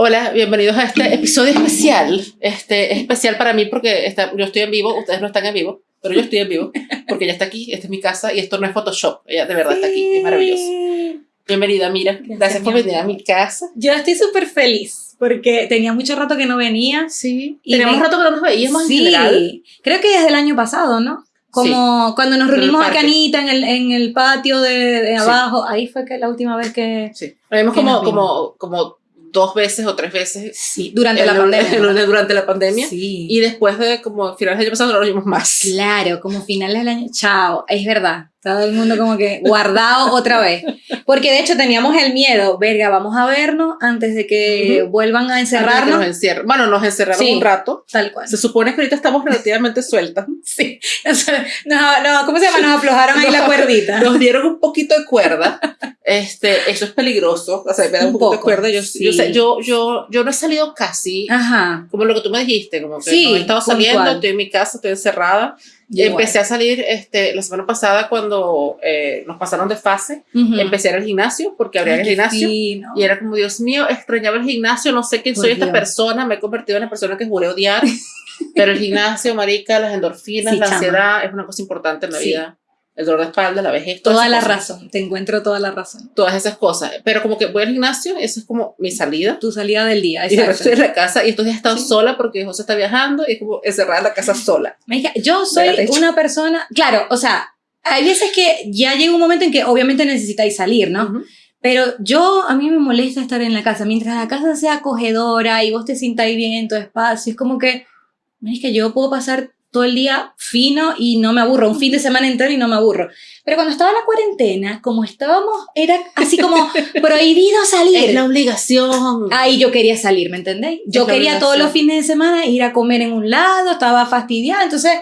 Hola, bienvenidos a este episodio especial. Este es especial para mí porque está, yo estoy en vivo, ustedes no están en vivo, pero yo estoy en vivo porque ella está aquí, esta es mi casa y esto no es Photoshop, ella de verdad está aquí, es maravilloso. Bienvenida, Mira, gracias, gracias por venir a mi casa. Yo estoy súper feliz porque tenía mucho rato que no venía. Sí, teníamos rato que no nos veíamos sí, en general. creo que desde el año pasado, ¿no? Como cuando nos reunimos a Canita en el, en el patio de, de abajo, ahí fue que la última vez que... Sí, vimos como, como, como dos veces o tres veces. Sí, durante la pandemia. durante la pandemia. Sí. Y después de como finales del año pasado no nos vimos más. Claro, como finales del año. Chao, es verdad. Todo el mundo como que guardado otra vez. Porque de hecho teníamos el miedo, verga, vamos a vernos antes de que vuelvan a encerrarnos. Nos bueno, nos encerraron un rato. Tal cual. Se supone que ahorita estamos relativamente sueltas. Sí. No, no, ¿cómo se llama? Nos aflojaron ahí la cuerdita. Nos dieron un poquito de cuerda. Este, eso es peligroso. O sea, me da un, poco de cuerda. Yo, yo, yo, yo, no he salido casi. Ajá. Como lo que tú me dijiste, como que no he estado saliendo, estoy en mi casa, estoy encerrada. Empecé a salir este, la semana pasada cuando eh, nos pasaron de fase. Empecé a ir al gimnasio porque abría el gimnasio. Y era como, Dios mío, extrañaba el gimnasio. No sé quién soy esta persona. Me he convertido en una persona que juré odiar. pero el gimnasio, marica, las endorfinas, la ansiedad es una cosa importante en la vida el dolor de espalda, la vejez. Toda la razón, te encuentro toda la razón. Todas esas cosas. Pero como que voy al gimnasio, eso es como mi salida. Tu salida del día, exacto. Y estoy en la casa y días he estado sola porque José está viajando y es como encerrada en la casa sola. Yo soy una persona, claro, o sea, hay veces que ya llega un momento en que obviamente necesitáis salir, ¿no? Pero yo, a mí me molesta estar en la casa. Mientras la casa sea acogedora y vos te sintáis bien en tu espacio, es como que, es que yo puedo pasar todo el día fino y no me aburro, un fin de semana entero y no me aburro. Pero cuando estaba la cuarentena, como estábamos, era así como prohibido salir. Es la obligación. Ahí yo quería salir, ¿me entendéis? Yo quería todos los fines de semana ir a comer en un lado, estaba fastidiada, entonces...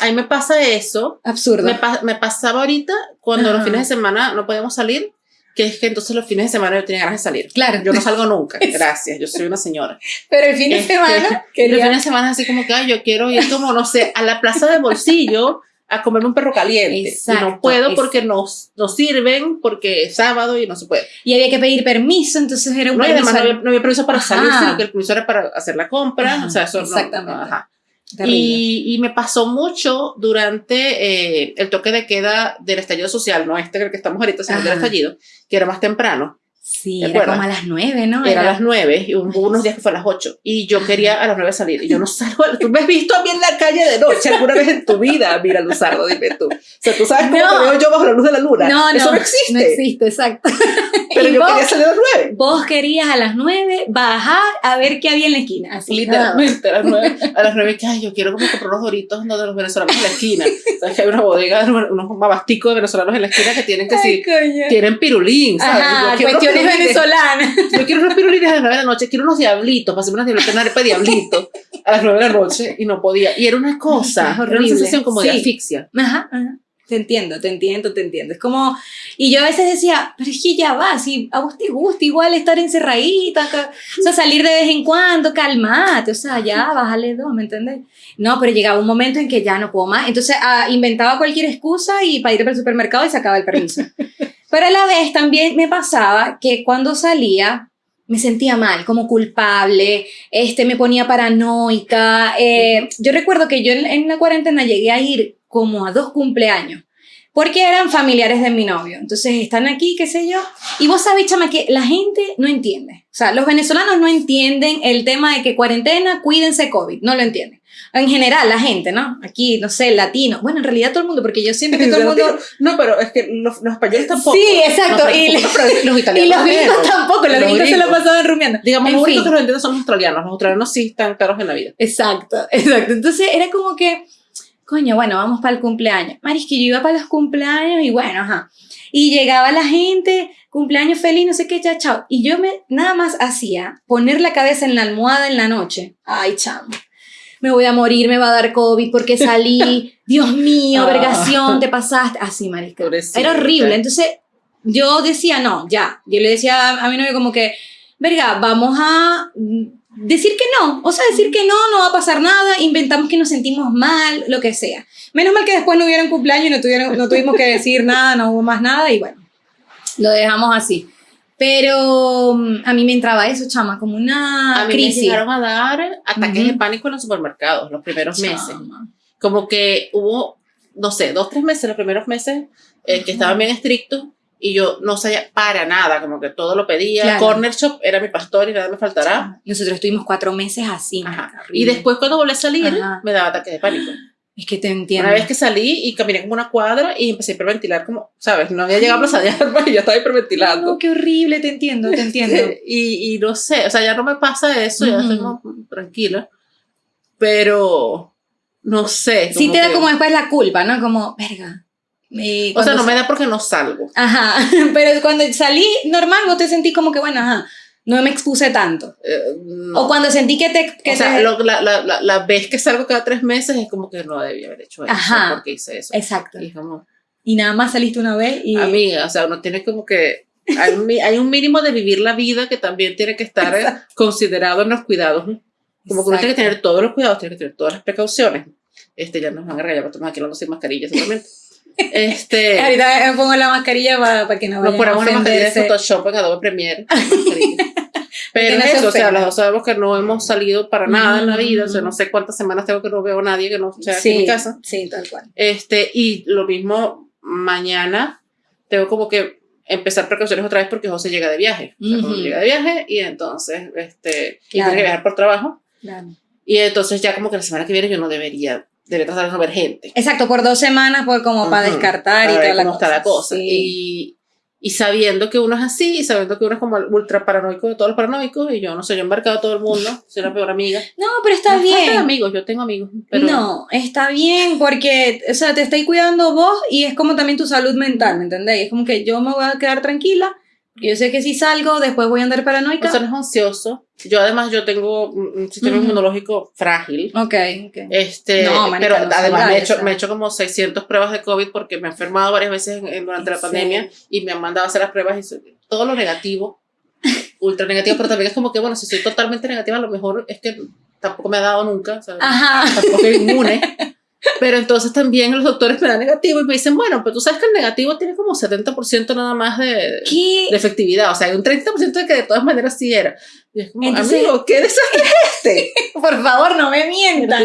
A mí me pasa eso. Absurdo. Me, me pasaba ahorita cuando los fines de semana no podíamos salir que es que entonces los fines de semana yo tenía ganas de salir. Claro. Yo no salgo nunca, gracias, yo soy una señora. Pero el fin de este, semana, quería... El fin de semana así como que, yo quiero ir como, no sé, a la plaza de bolsillo a comerme un perro caliente. Exacto, y no puedo porque nos, nos sirven, porque es sábado y no se puede. Y había que pedir permiso, entonces era un no, además no había, no había, permiso para salir, sino que el permiso era para hacer la compra, o sea, eso exactamente. no. Ajá. Y, y, me pasó mucho durante eh, el toque de queda del estallido social, no este que estamos ahorita, sino del estallido, que era más temprano. Sí, era como a las nueve, ¿no? Era, a las nueve, y hubo unos días que fue a las ocho, y yo quería a las nueve salir, y yo no salgo, tú me has visto a mí en la calle de noche alguna vez en tu vida, mira Luzardo, dime tú. O sea, tú sabes cómo te veo yo bajo la luz de la luna. No, Eso no, existe. No existe, exacto. Pero yo quería salir a las nueve. Vos querías a las nueve bajar a ver qué había en la esquina, así. Literalmente, a las nueve, a las nueve, que ay, yo quiero como comprar unos doritos de los venezolanos en la esquina. Sabes que hay una bodega, unos babasticos de venezolanos en la esquina que tienen que sí, tienen pirulín, ¿sabes? Ajá, cuestiones venezolanas. Yo quiero unos pirulines a las 9 de la noche, quiero unos diablitos, pasé unas diablitas, una arepa de diablito a las 9 de la noche y no podía. Y era una cosa, era una sensación como de asfixia. Ajá, ajá. Te entiendo, te entiendo, te entiendo. Es como, y yo a veces decía, pero es que ya va, si a vos te gusta igual estar encerradita, o sea, salir de vez en cuando, calmate, o sea, ya, bájale dos, ¿me entendés? No, pero llegaba un momento en que ya no puedo más. Entonces ah, inventaba cualquier excusa y para ir al supermercado y sacaba el permiso. Pero a la vez también me pasaba que cuando salía me sentía mal, como culpable, este, me ponía paranoica. Eh, yo recuerdo que yo en, la cuarentena llegué a ir como a dos cumpleaños, porque eran familiares de mi novio. Entonces están aquí, qué sé yo. Y vos sabés, chama, que la gente no entiende. O sea, los venezolanos no entienden el tema de que cuarentena, cuídense COVID, no lo entienden en general la gente, ¿no? Aquí, no sé, latino. Bueno, en realidad todo el mundo, porque yo siento que todo el mundo... No, pero es que los, españoles tampoco. Sí, exacto. y, los, italianos. Y los gringos tampoco, los, gringos se lo pasaban rumiando. Digamos, los únicos que lo entienden son los australianos. Los australianos sí están claros en la vida. Exacto, exacto. Entonces era como que, coño, bueno, vamos para el cumpleaños. Maris, que yo iba para los cumpleaños y bueno, ajá. Y llegaba la gente, cumpleaños feliz, no sé qué, ya, chao. Y yo me, nada más hacía poner la cabeza en la almohada en la noche. Ay, chamo me voy a morir, me va a dar COVID porque salí, Dios mío, ah. vergación, te pasaste. Así, marica. Era horrible. Entonces, yo decía, no, ya. Yo le decía a mi novio como que, verga, vamos a decir que no. O sea, decir que no, no va a pasar nada, inventamos que nos sentimos mal, lo que sea. Menos mal que después no hubieron cumpleaños y no, tuvieron, no tuvimos que decir nada, no hubo más nada y bueno, lo dejamos así. Pero mm, a mí me entraba eso, chama, como una a mí crisis. me llegaron a dar ataques de pánico en los supermercados los primeros meses. Como que hubo, no sé, dos, tres meses, los primeros meses, eh, que estaban bien estrictos y yo no sabía para nada, como que todo lo pedía. Corner Shop era mi pastor y nada me faltará. Nosotros estuvimos cuatro meses así. Y después cuando volví a salir, me daba ataques de pánico. Es que te entiendo. Una vez que salí y caminé como una cuadra y empecé a hiperventilar como, ¿sabes? No había llegado a Plaza de Armas y ya estaba hiperventilando. No, qué horrible, te entiendo, te entiendo. y, y, no sé, o sea, ya no me pasa eso, ya estoy tranquila. Pero, no sé. Sí te da como después la culpa, ¿no? Como, verga. o sea, no me da porque no salgo. Ajá, pero cuando salí normal, vos te sentís como que, bueno, ajá, no me expuse tanto. Eh, o cuando sentí que te... Que o sea, la, la, la, vez que salgo cada tres meses es como que no debía haber hecho eso. Ajá. Porque hice eso. Exacto. Y, como, y nada más saliste una vez y... Amiga, o sea, uno tiene como que... Hay un, hay un mínimo de vivir la vida que también tiene que estar considerado en los cuidados. Como que uno tiene que tener todos los cuidados, tiene que tener todas las precauciones. Este, ya nos van a regalar, porque estamos aquí hablando sin mascarilla seguramente. Este, Ahorita me pongo la mascarilla para, para que no Nos ponemos una mascarilla de Photoshop en Adobe Premiere. Pero eso, o sea, los dos sabemos que no hemos salido para nada en la vida, o sea, no sé cuántas semanas tengo que no veo a nadie que no sea aquí en mi casa. Sí, tal cual. Este, y lo mismo mañana, tengo como que empezar precauciones otra vez porque José llega de viaje. O sea, llega de viaje y entonces, este, tiene que viajar por trabajo. Claro. Y entonces ya como que la semana que viene yo no debería de no ver gente. Exacto, por dos semanas, por como para descartar y tal. Cómo está la cosa. Y, y sabiendo que uno es así, y sabiendo que uno es como ultra paranoico de todos los paranoicos, y yo no sé, yo he embarcado a todo el mundo, soy la peor amiga. No, pero está bien. No amigos, yo tengo amigos. No, está bien, porque, o sea, te estáis cuidando vos y es como también tu salud mental, ¿me entendéis? Es como que yo me voy a quedar tranquila yo sé que si salgo, después voy a andar paranoica. O sea, no es ansioso. Yo además, yo tengo un sistema inmunológico frágil. Ok, ok. Este, pero además me he, hecho, me he hecho como 600 pruebas de COVID porque me he enfermado varias veces durante la pandemia y me han mandado a hacer las pruebas y todo lo negativo, ultra negativo, pero también es como que, bueno, si soy totalmente negativa, a lo mejor es que tampoco me ha dado nunca, o sea, tampoco soy inmune. Pero entonces también los doctores me dan negativo y me dicen, bueno, pero tú sabes que el negativo tiene como 70% nada más de, de, efectividad. O sea, hay un 30% de que de todas maneras sí era. Y es como, amigo, ¿qué desastre es este? Por favor, no me mientan.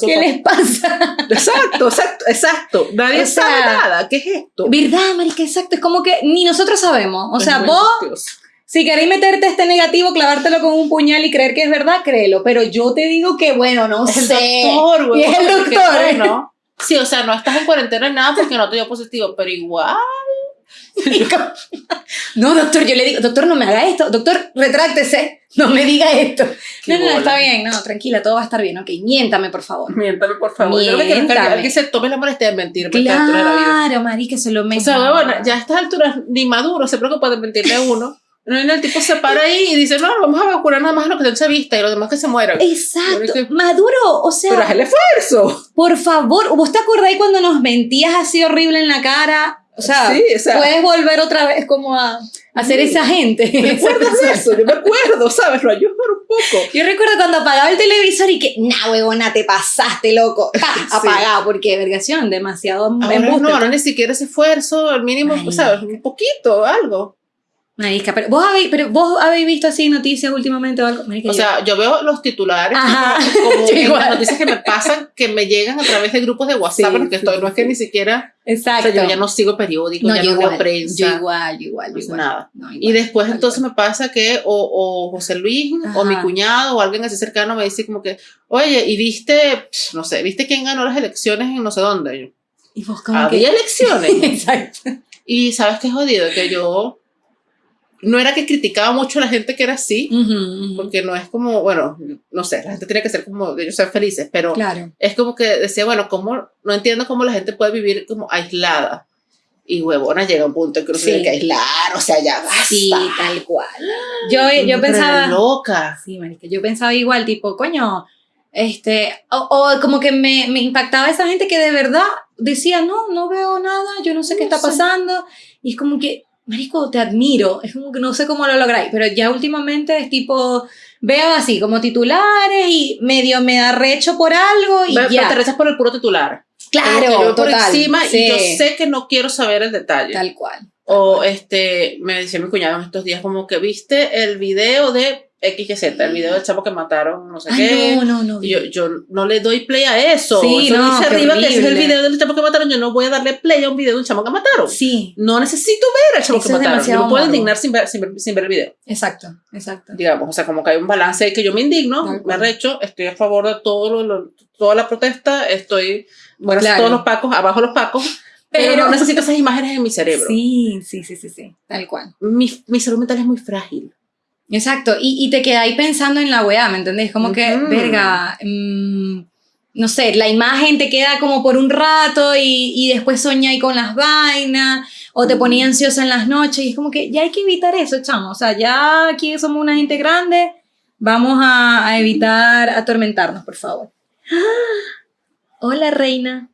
¿Qué les pasa? Exacto, exacto, exacto. Nadie sabe nada. ¿Qué es esto? ¿Verdad, marica? Exacto. Es como que ni nosotros sabemos. O sea, vos... Si queréis meterte este negativo, clavártelo con un puñal y creer que es verdad, créelo. Pero yo te digo que, bueno, no sé. El doctor, güey. es el doctor. ¿no? Sí, o sea, no estás en cuarentena en nada porque no te dio positivo, pero igual. no, doctor, yo le digo, doctor, no me haga esto. Doctor, retráctese. No me diga esto. no, no, está bien, no, tranquila, todo va a estar bien. Ok, miéntame, por favor. Miéntame, por favor. Miéntame. Yo creo que alguien se tome la molestia de mentir. Claro, Mari, que se lo O sea, bueno, ya a estas alturas ni Maduro se preocupa de mentirle a uno. El tipo se para ahí y dice, no, vamos a vacunar nada más a los que se vista y los demás que se mueran. Exacto. Maduro, o sea... Pero haz el esfuerzo. Por favor, ¿vos te acordáis cuando nos mentías así horrible en la cara? O sea, sí, o sea puedes volver otra vez como a, hacer esa gente. ¿Me acuerdas de eso? Yo me acuerdo, ¿sabes? Lo ayudo un poco. Yo recuerdo cuando apagaba el televisor y que, nah, huevona, te pasaste, loco. Apagado, porque vergación, demasiado ahora No, no, ni siquiera ese esfuerzo, el mínimo, ¿sabes? Un poquito, algo. Marica, pero vos habéis, pero vos habéis visto así noticias últimamente o algo. o sea, yo veo los titulares como las noticias que me pasan, que me llegan a través de grupos de WhatsApp, porque estoy, no es que ni siquiera. Exacto. O sea, yo ya no sigo periódicos, ya no igual, veo prensa. Yo igual, igual, igual. Nada. y después entonces me pasa que o, o José Luis o mi cuñado o alguien así cercano me dice como que, oye, y viste, no sé, viste quién ganó las elecciones en no sé dónde. y vos como Había elecciones. Exacto. Y sabes qué jodido, que yo no era que criticaba mucho a la gente que era así, porque no es como, bueno, no sé, la gente tiene que ser como, ellos ser felices, pero claro. es como que decía, bueno, ¿cómo, no entiendo cómo la gente puede vivir como aislada. Y huevona llega un punto en que uno tiene que aislar, o sea, ya basta. Sí, tal cual. Yo, yo pensaba... loca. Sí, marica, yo pensaba igual, tipo, coño, este, o, o como que me, me, impactaba esa gente que de verdad decía, no, no veo nada, yo no sé qué está pasando. Y es como que, Marico, te admiro. Es como que no sé cómo lo lográis, pero ya últimamente es tipo, veo así como titulares y medio me da recho por algo y ya. te rechas por el puro titular. Claro, yo por encima y yo sé que no quiero saber el detalle. Tal cual. O este, me decía mi cuñado en estos días como que viste el video de X, Y, Z, el video del chavo que mataron, no sé qué. No, no, no. yo, yo no le doy play a eso. Sí, no, dice arriba que es el video del chavo que mataron. Yo no voy a darle play a un video de un chavo que mataron. Sí. No necesito ver al chavo que mataron. Yo no puedo indignar sin ver, sin, ver, el video. Exacto, exacto. Digamos, o sea, como que hay un balance de que yo me indigno, me arrecho, estoy a favor de todo lo, toda la protesta, estoy, bueno, todos los pacos, abajo los pacos. Pero, pero, no necesito esas imágenes en mi cerebro. Sí, sí, sí, sí, sí, tal cual. Mi, mi salud mental es muy frágil. Exacto, y, y te quedáis pensando en la weá, ¿me entendés? Como que, verga, mm, no sé, la imagen te queda como por un rato y, y después soñáis con las vainas, o te ponía ansiosa en las noches, y es como que ya hay que evitar eso, chamo. O sea, ya aquí somos una gente grande, vamos a, a evitar atormentarnos, por favor. Hola, reina.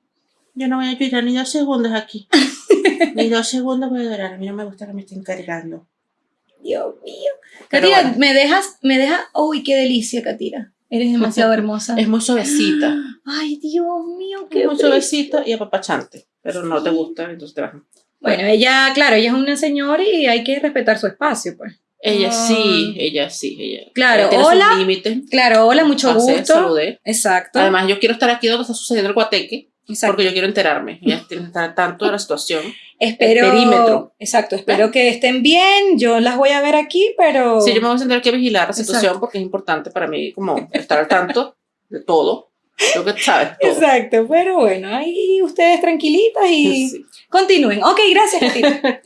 Yo no voy a llorar ni dos segundos aquí. ni dos segundos voy a llorar. A mí no me gusta que me estén cargando. Dios mío. Katira, me dejas, me dejas, uy, qué delicia, Katira. Eres demasiado hermosa. Es muy suavecita. Ay, Dios mío, qué es muy suavecita y apapachante, pero no te gusta, entonces te Bueno, ella, claro, ella es una señora y hay que respetar su espacio, pues. Ella sí, ella sí, ella. Claro, hola. Claro, hola, mucho gusto. Saludé. Exacto. Además, yo quiero estar aquí donde está sucediendo el guateque. Porque yo quiero enterarme, ya estar tanto de la situación. Espero, perímetro. Exacto, espero que estén bien, yo las voy a ver aquí, pero... Sí, yo me voy a tener que vigilar la situación porque es importante para mí como estar al tanto de todo lo que sabes. Exacto, pero bueno, ahí ustedes tranquilitas y continúen. Ok, gracias.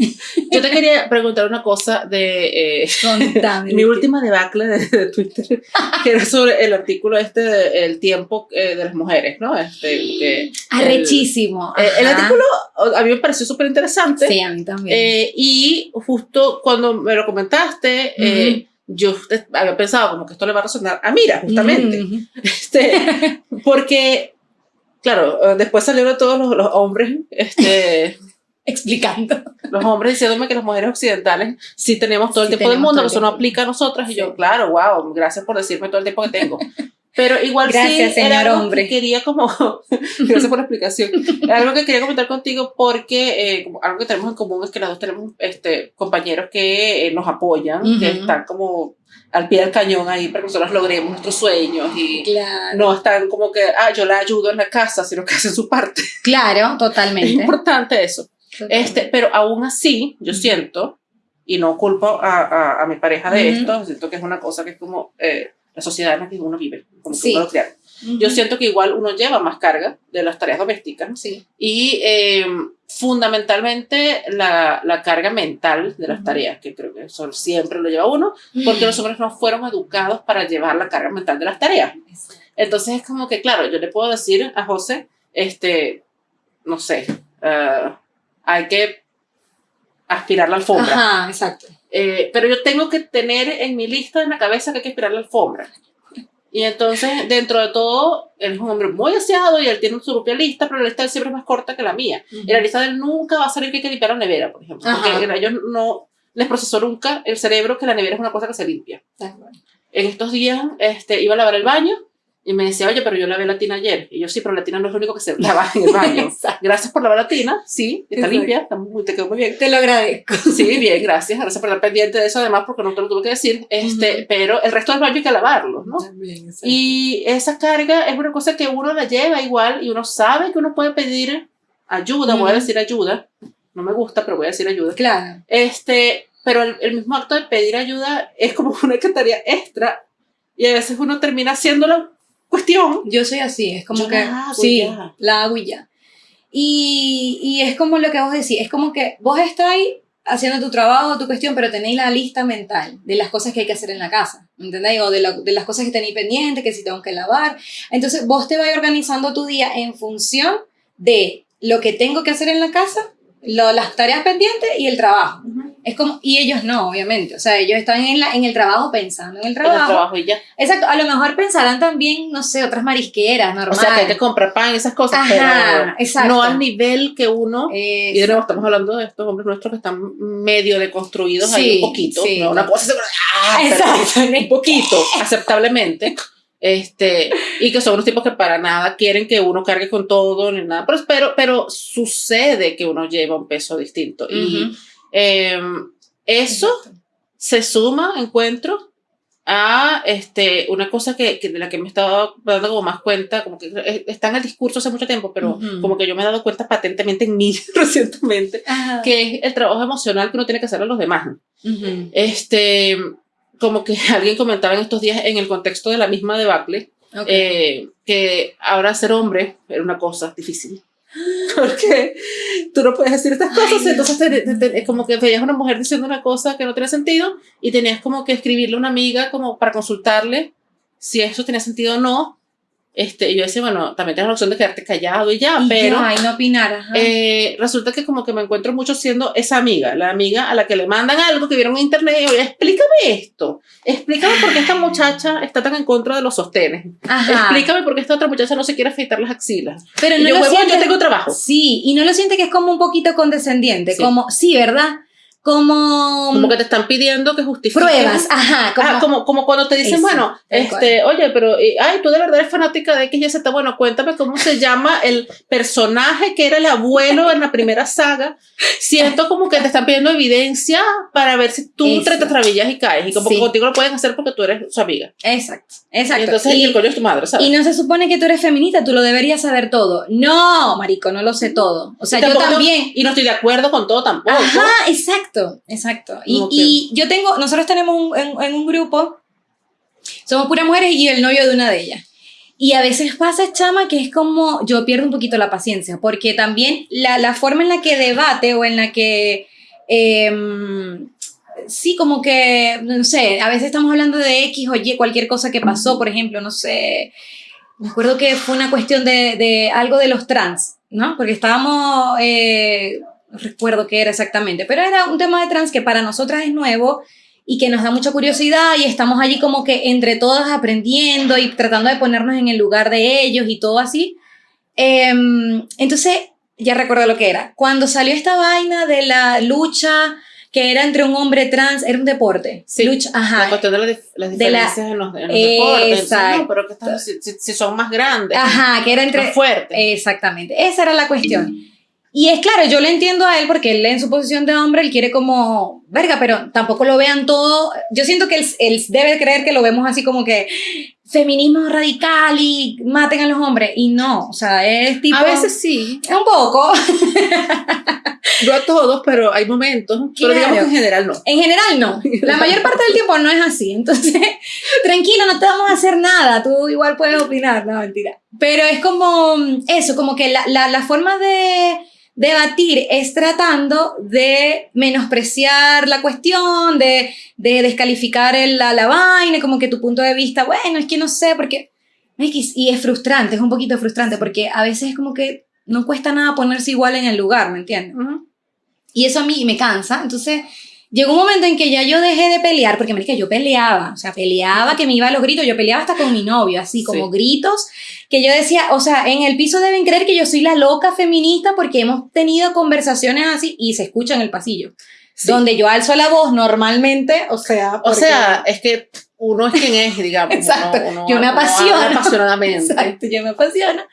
Yo te quería preguntar una cosa de eh, mi última debacle de, Twitter, que era sobre el artículo este de El tiempo eh, de las mujeres, ¿no? Este, que Arrechísimo. El, el, artículo a mí me pareció súper interesante. Sí, a mí también. Eh, y justo cuando me lo comentaste, yo había pensado como que esto le va a resonar a Mira, justamente. este, porque, claro, después salieron todos los, los hombres este, explicando. Los hombres diciéndome que las mujeres occidentales sí tenemos todo el tiempo del mundo, eso no aplica a nosotras. Y yo, claro, wow, gracias por decirme todo el tiempo que tengo. Pero igual Gracias, sí, señor hombre. quería como, gracias por la explicación, algo que quería comentar contigo porque eh, algo que tenemos en común es que las dos tenemos este, compañeros que eh, nos apoyan, que están como al pie del cañón ahí para que nosotros logremos nuestros sueños y no están como que, ah, yo la ayudo en la casa, sino que hacen su parte. Claro, totalmente. Es importante eso. Este, pero aún así, yo siento, y no culpo a, a, a mi pareja de esto, siento que es una cosa que es como... Eh, la sociedad en la que uno vive, como sí. uno lo Yo siento que igual uno lleva más carga de las tareas domésticas sí. y eh, fundamentalmente la, la, carga mental de las tareas, que creo que eso siempre lo lleva uno, porque los hombres no fueron educados para llevar la carga mental de las tareas. Entonces es como que, claro, yo le puedo decir a José, este, no sé, uh, hay que aspirar la alfombra. Ajá, exacto. Eh, pero yo tengo que tener en mi lista en la cabeza que hay que aspirar la alfombra. Y entonces, dentro de todo, él es un hombre muy aseado y él tiene su propia lista, pero la lista de siempre es más corta que la mía. Y la lista de él nunca va a salir que hay que limpiar la nevera, por ejemplo. Porque a ellos no les procesó nunca el cerebro que la nevera es una cosa que se limpia. En estos días este, iba a lavar el baño y me decía, oye, pero yo lavé la tina ayer. Y yo, sí, pero la tina no es lo único que se lava en el baño. gracias por lavar la tina. Sí, está limpia, está muy, te quedó muy bien. Te lo agradezco. Sí, bien, gracias. Gracias por estar pendiente de eso, además, porque no te lo tuve que decir. Este, Pero el resto del baño hay que lavarlo, ¿no? También, y esa carga es una cosa que uno la lleva igual y uno sabe que uno puede pedir ayuda, voy a decir ayuda. No me gusta, pero voy a decir ayuda. Claro. Este, pero el, el mismo acto de pedir ayuda es como una tarea extra y a veces uno termina haciéndolo cuestión. Yo soy así, es como que... La sí, la hago y ya. Y, y, es como lo que vos decís, es como que vos estáis haciendo tu trabajo, tu cuestión, pero tenéis la lista mental de las cosas que hay que hacer en la casa, ¿entendéis? O de, de las cosas que tenéis pendientes, que si tengo que lavar. Entonces vos te vais organizando tu día en función de lo que tengo que hacer en la casa, lo, las tareas pendientes y el trabajo. Es como, y ellos no, obviamente. O sea, ellos están en, la, en el trabajo pensando en el trabajo. En el trabajo y ya. Exacto. A lo mejor pensarán también, no sé, otras marisqueras, normal. O sea, que hay que comprar pan, esas cosas. Ajá, exacto. No al nivel que uno. Y de nuevo, estamos hablando de estos hombres nuestros que están medio deconstruidos ahí un poquito. No, una cosa. Ah, exacto. un poquito, aceptablemente. Este, y que son unos tipos que para nada quieren que uno cargue con todo ni nada, pero, pero, pero sucede que uno lleva un peso distinto. Y em, eso se suma, encuentro, a este, una cosa que, de la que me he estado dando como más cuenta, como que está en el discurso hace mucho tiempo, pero como que yo me he dado cuenta patentemente en mí recientemente, que es el trabajo emocional que uno tiene que hacer a los demás. Este, como que alguien comentaba en estos días en el contexto de la misma debacle, eh, que ahora ser hombre era una cosa difícil. Porque tú no puedes decir estas cosas, entonces es como que veías a una mujer diciendo una cosa que no tenía sentido y tenías como que escribirle a una amiga como para consultarle si eso tenía sentido o no este, yo decía, bueno, también tienes la opción de quedarte callado y ya, pero... Ya, y no opinar, eh, resulta que como que me encuentro mucho siendo esa amiga, la amiga a la que le mandan algo que vieron en internet y oye, explícame esto, explícame por qué esta muchacha está tan en contra de los sostenes, explícame por qué esta otra muchacha no se quiere afeitar las axilas. Pero no yo, lo siente, yo tengo trabajo. Sí, y no lo siente que es como un poquito condescendiente, como, sí, ¿verdad? Como... Como que te están pidiendo que justifiques. Pruebas, ajá. Como, ah, como, como cuando te dicen, bueno, este, oye, pero, ay, tú de verdad eres fanática de X y Z, bueno, cuéntame cómo se llama el personaje que era el abuelo en la primera saga. Siento como que te están pidiendo evidencia para ver si tú te travillas y caes, y como que contigo lo pueden hacer porque tú eres su amiga. Exacto, exacto. Y entonces, y, el coño es tu madre, ¿sabes? Y no se supone que tú eres feminista, tú lo deberías saber todo. No, marico, no lo sé todo. O sea, yo también... y no estoy de acuerdo con todo tampoco. Ajá, exacto. Exacto, exacto. Y, y yo tengo, nosotros tenemos un, en, un grupo, somos puras mujeres y el novio de una de ellas. Y a veces pasa, chama, que es como yo pierdo un poquito la paciencia, porque también la, la forma en la que debate o en la que... Em, sí, como que, no sé, a veces estamos hablando de X o Y, cualquier cosa que pasó, por ejemplo, no sé, me acuerdo que fue una cuestión de, de algo de los trans, ¿no? Porque estábamos eh, no recuerdo qué era exactamente, pero era un tema de trans que para nosotras es nuevo y que nos da mucha curiosidad y estamos allí como que entre todas aprendiendo y tratando de ponernos en el lugar de ellos y todo así. Em, entonces, ya recuerdo lo que era. Cuando salió esta vaina de la lucha que era entre un hombre trans, era un deporte. Sí, lucha, ajá. La cuestión de las diferencias en los, deportes. Exacto. pero que si, son más grandes. Ajá, que era entre... Más fuertes. Exactamente. Esa era la cuestión. Y es claro, yo le entiendo a él porque él en su posición de hombre, él quiere como, verga, pero tampoco lo vean todo. Yo siento que él, él debe creer que lo vemos así como que feminismo radical y maten a los hombres. Y no, o sea, es tipo... A veces sí. Un poco. No a todos, pero hay momentos. Pero digamos que en general no. En general no. La mayor parte del tiempo no es así. Entonces, tranquilo, no te vamos a hacer nada. Tú igual puedes opinar. No, mentira. Pero es como eso, como que la, la, la forma de debatir es tratando de menospreciar la cuestión, de, de descalificar el, la, la vaina, como que tu punto de vista, bueno, es que no sé, porque... Y es frustrante, es un poquito frustrante, porque a veces es como que no cuesta nada ponerse igual en el lugar, ¿me entiendes? Y eso a mí me cansa, entonces llegó un momento en que ya yo dejé de pelear, porque me dije, yo peleaba, o sea, peleaba que me iba a los gritos, yo peleaba hasta con mi novio, así como gritos, que yo decía, o sea, en el piso deben creer que yo soy la loca feminista porque hemos tenido conversaciones así y se escucha en el pasillo. Donde yo alzo la voz normalmente, o sea... O sea, es que uno es quien es, digamos. Exacto. yo me apasiona. apasionadamente. Exacto, yo me apasiona.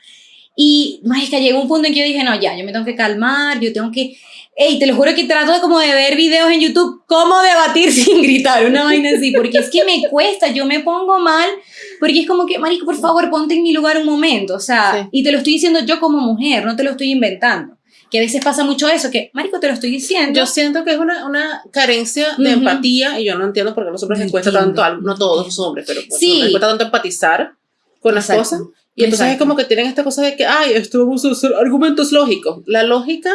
Y, que llegó un punto en que yo dije, no, ya, yo me tengo que calmar, yo tengo que Ey, te lo juro que trato de como de ver videos en YouTube, cómo debatir sin gritar, una vaina así, porque es que me cuesta, yo me pongo mal, porque es como que, marico, por favor, ponte en mi lugar un momento, o sea, y te lo estoy diciendo yo como mujer, no te lo estoy inventando. Que a veces pasa mucho eso, que, marico, te lo estoy diciendo. Yo siento que es una, una carencia de empatía, y yo no entiendo por qué a los hombres les cuesta tanto, no todos los hombres, pero pues, sí. les cuesta tanto empatizar con las cosas. Y entonces es como que tienen esta cosa de que, ay, esto vamos a hacer argumentos lógicos. La lógica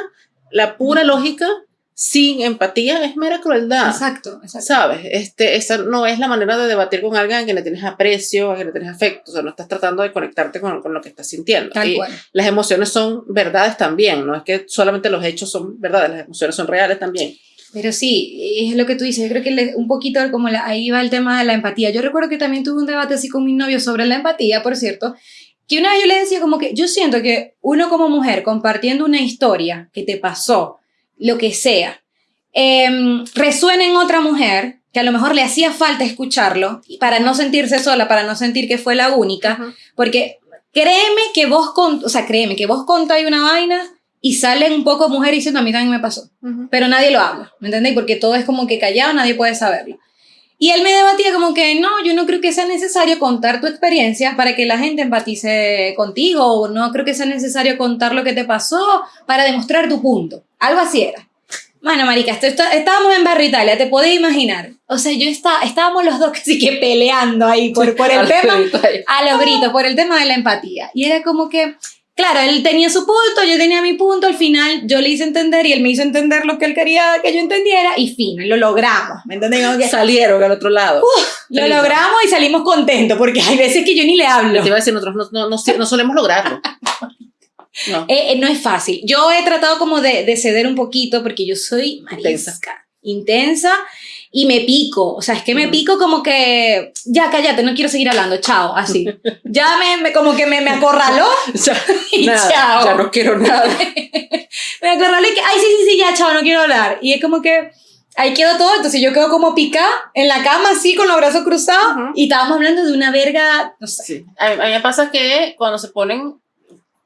la pura lógica sin empatía es mera crueldad. Exacto, exacto. ¿Sabes? Este, esa no es la manera de debatir con alguien a quien le tienes aprecio, a quien le tienes afecto. O sea, no estás tratando de conectarte con, con lo que estás sintiendo. Tal cual. Las emociones son verdades también. No es que solamente los hechos son verdades, las emociones son reales también. Pero sí, es lo que tú dices. Yo creo que un poquito como ahí va el tema de la empatía. Yo recuerdo que también tuve un debate así con mi novio sobre la empatía, por cierto que una vez yo le decía como que yo siento que uno como mujer compartiendo una historia que te pasó, lo que sea, eh, resuena en otra mujer, que a lo mejor le hacía falta escucharlo para no sentirse sola, para no sentir que fue la única, porque créeme que vos, con, o sea, créeme que vos contáis una vaina y salen un poco mujeres diciendo a mí también me pasó, pero nadie lo habla, ¿me entendéis? Porque todo es como que callado, nadie puede saberlo. Y él me debatía como que no, yo no creo que sea necesario contar tu experiencia para que la gente empatice contigo, o no creo que sea necesario contar lo que te pasó para demostrar tu punto. Algo así era. Bueno, marica, estábamos en Barrio Italia, te podés imaginar. O sea, yo estaba, estábamos los dos casi que peleando ahí por, por el tema, a los gritos, por el tema de la empatía. Y era como que, claro, él tenía su punto, yo tenía mi punto, al final yo le hice entender y él me hizo entender lo que él quería que yo entendiera y fin, lo logramos, ¿me entiendes? Que, Salieron al otro lado. lo logramos y salimos contentos porque hay veces que yo ni le hablo. Te iba a decir, nosotros no, no, no solemos lograrlo. No. Eh, eh, no es fácil. Yo he tratado como de, de ceder un poquito porque yo soy intensa. intensa y me pico. O sea, es que me pico como que, ya cállate, no quiero seguir hablando, chao, así. Ya me, como que me, me acorraló y chao. Ya no quiero nada. me acorraló y que, ay, sí, sí, sí, ya, chao, no quiero hablar. Y es como que ahí quedó todo, entonces yo quedo como pica en la cama así con los brazos cruzados y estábamos hablando de una verga, no sé. Sí. A, mí, me pasa que cuando se ponen,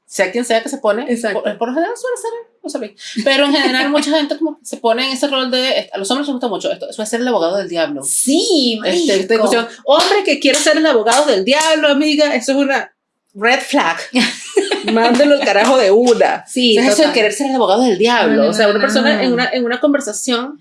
sea quien sea que se pone, Exacto. Por, por lo general suele ser no pero en general mucha gente como se pone en ese rol de, a los hombres les gusta mucho esto, suele ser el abogado del diablo. Sí, este, esta discusión, hombre que quiere ser el abogado del diablo, amiga, eso es una red flag. Mándelo el carajo de una. Sí, eso es querer ser el abogado del diablo. o sea, una persona en una, en una conversación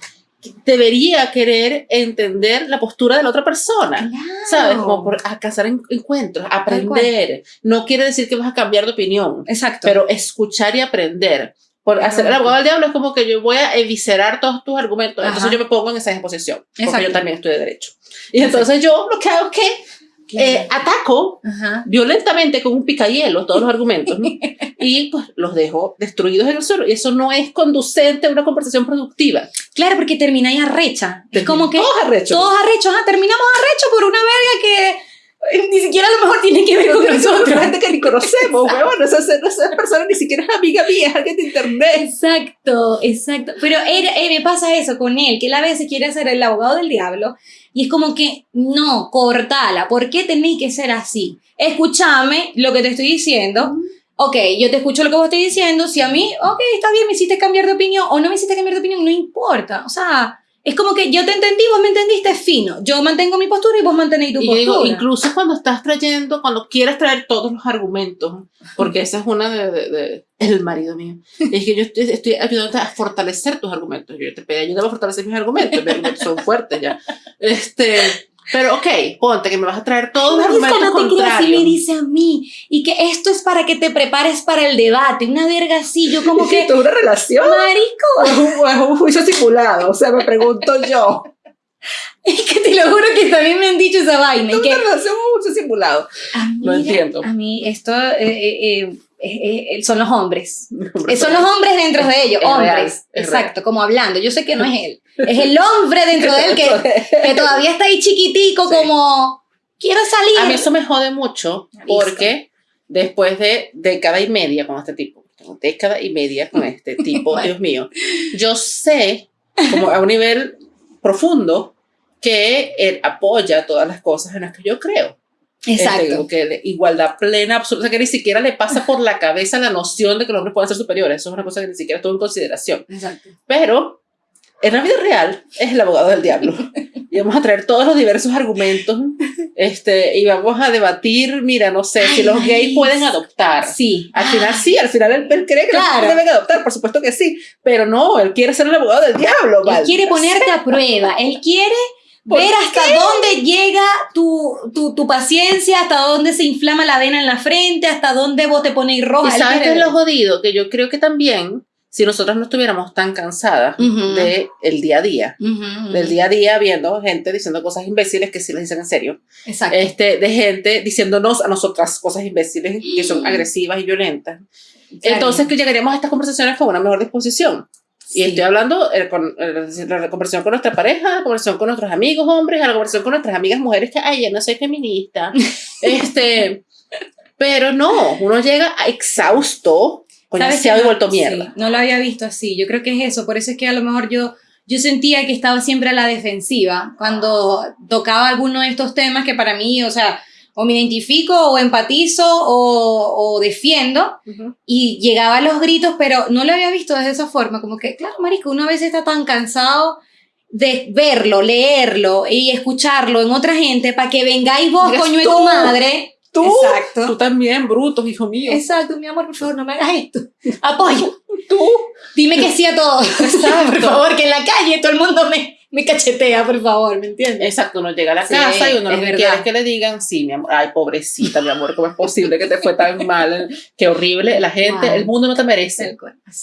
debería querer entender la postura de la otra persona, ¿sabes? Como por a cazar encuentros, aprender. No quiere decir que vas a cambiar de opinión. Exacto. Pero escuchar y aprender. Por hacer el abogado del diablo es como que yo voy a eviscerar todos tus argumentos. Entonces yo me pongo en esa disposición. Porque yo también estoy de derecho. Y entonces yo lo que hago es que eh, ataco violentamente con un picahielo todos los argumentos y pues los dejo destruidos en el suelo. Y eso no es conducente a una conversación productiva. Claro porque termina ahí arrecha. Es como que todos arrechos. todos arrechos. Terminamos arrechos por una verga que ni siquiera a lo mejor tiene que ver con nosotros. gente que ni conocemos, weón. Esa, esa persona ni siquiera es amiga mía, es alguien de internet. Exacto, exacto. Pero eh, me pasa eso con él, que él a veces quiere ser el abogado del diablo y es como que, no, cortala, ¿por qué tenéis que ser así? Escúchame lo que te estoy diciendo. Ok, yo te escucho lo que vos estás diciendo. Si a mí, ok, está bien, me hiciste cambiar de opinión o no me hiciste cambiar de opinión, no importa. O sea, es como que yo te entendí, vos me entendiste fino. Yo mantengo mi postura y vos mantenéis tu postura. Digo, incluso cuando estás trayendo, cuando quieres traer todos los argumentos, porque esa es una de, de, el marido mío, es que yo estoy, estoy ayudándote a fortalecer tus argumentos. Yo te pedí ayuda a fortalecer mis argumentos, mis argumentos son fuertes ya. Este, pero ok, ponte que me vas a traer todos los argumentos no te contrarios. me dice a mí. Y que esto es para que te prepares para el debate. Una verga así, yo como que... ¿Tú una relación? Marico. O un, juicio simulado, o sea, me pregunto yo. Es que te lo juro que también me han dicho esa vaina. ¿Tú una relación o un juicio simulado? no entiendo. A mí esto... Eh, eh, eh son los hombres. son los hombres dentro de ellos, hombres. exacto, como hablando. Yo sé que no es él. Es el hombre dentro de él que, que todavía está ahí chiquitico, como quiero salir. A mí eso me jode mucho porque después de década y media con este tipo, década y media con este tipo, Dios mío, yo sé, como a un nivel profundo, que él apoya todas las cosas en las que yo creo. Este, Exacto. que igualdad plena, absoluta, que ni siquiera le pasa por la cabeza la noción de que los hombres pueden ser superiores. Eso es una cosa que ni siquiera tuvo en consideración. Exacto. Pero en la vida real es el abogado del diablo. y vamos a traer todos los diversos argumentos este, y vamos a debatir, mira, no sé, si los gays pueden adoptar. Sí. Al final sí, al final él, cree que los gays deben adoptar, por supuesto que sí, pero no, él quiere ser el abogado del diablo. Él quiere ponerte a prueba, él quiere ver hasta dónde llega tu, tu, tu, paciencia, hasta dónde se inflama la vena en la frente, hasta dónde vos te pones roja. Y sabes que es lo jodido, que yo creo que también, si nosotras no estuviéramos tan cansadas de el día a día, del día a día viendo gente diciendo cosas imbéciles que sí les dicen en serio, Exacto. Este, de gente diciéndonos a nosotras cosas imbéciles que son agresivas y violentas. Entonces que llegaríamos a estas conversaciones con una mejor disposición. Y estoy hablando de eh, con, eh, la conversación con nuestra pareja, la conversación con nuestros amigos hombres, la conversación con nuestras amigas mujeres que, ay, ya no soy feminista. este, pero no, uno llega exhausto, con y vuelto mierda. no lo había visto así. Yo creo que es eso. Por eso es que a lo mejor yo yo sentía que estaba siempre a la defensiva cuando tocaba alguno de estos temas que para mí, o sea, o me identifico o empatizo o, defiendo y llegaba a los gritos, pero no lo había visto de esa forma, como que, claro, marico, uno a veces está tan cansado de verlo, leerlo y escucharlo en otra gente para que vengáis vos, coño de tu madre. Tú, Exacto. tú también, brutos, hijo mío. Exacto, mi amor, por favor, no me hagas esto. Apoyo. Tú. Dime que sí a todo. Exacto. por favor, que en la calle todo el mundo me, me cachetea, por favor, ¿me entiendes? Exacto, uno llega a la casa y uno lo que quiere es que le digan, sí, mi amor, ay, pobrecita, mi amor, ¿cómo es posible que te fue tan mal? Qué horrible, la gente, el mundo no te merece.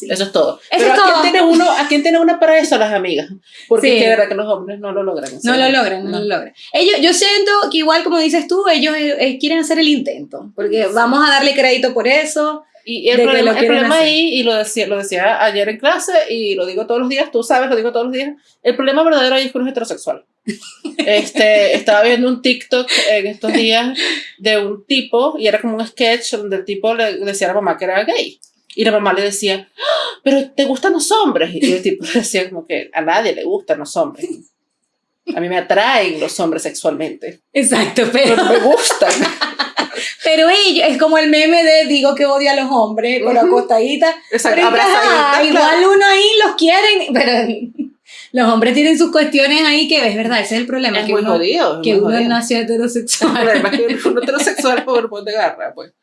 Eso es todo. Eso Pero es ¿a, todo. Quién tiene uno, ¿a quién tiene una para eso? Las amigas. Porque es verdad que los hombres no lo logran. No lo logran, no, lo logran. Ellos, yo siento que igual, como dices tú, ellos eh, eh, quieren hacer el intento, porque vamos a darle crédito por eso y el problema, el problema ahí, y lo decía, lo decía ayer en clase, y lo digo todos los días, tú sabes, lo digo todos los días, el problema verdadero ahí es que uno es heterosexual. Este, estaba viendo un TikTok en estos días de un tipo, y era como un sketch donde el tipo le, decía a la mamá que era gay. Y la mamá le decía, ¡Ah! pero ¿te gustan los hombres? Y el tipo decía como que a nadie le gustan los hombres. A mí me atraen los hombres sexualmente. Exacto, pero, pero me gustan. Es como el meme de digo que odia a los hombres, pero acostadita. Exacto, pero igual uno ahí los quieren, pero los hombres tienen sus cuestiones ahí que es verdad, ese es el problema. Es que muy uno, jodido. Que uno nació heterosexual. Además que uno heterosexual por de garra, pues.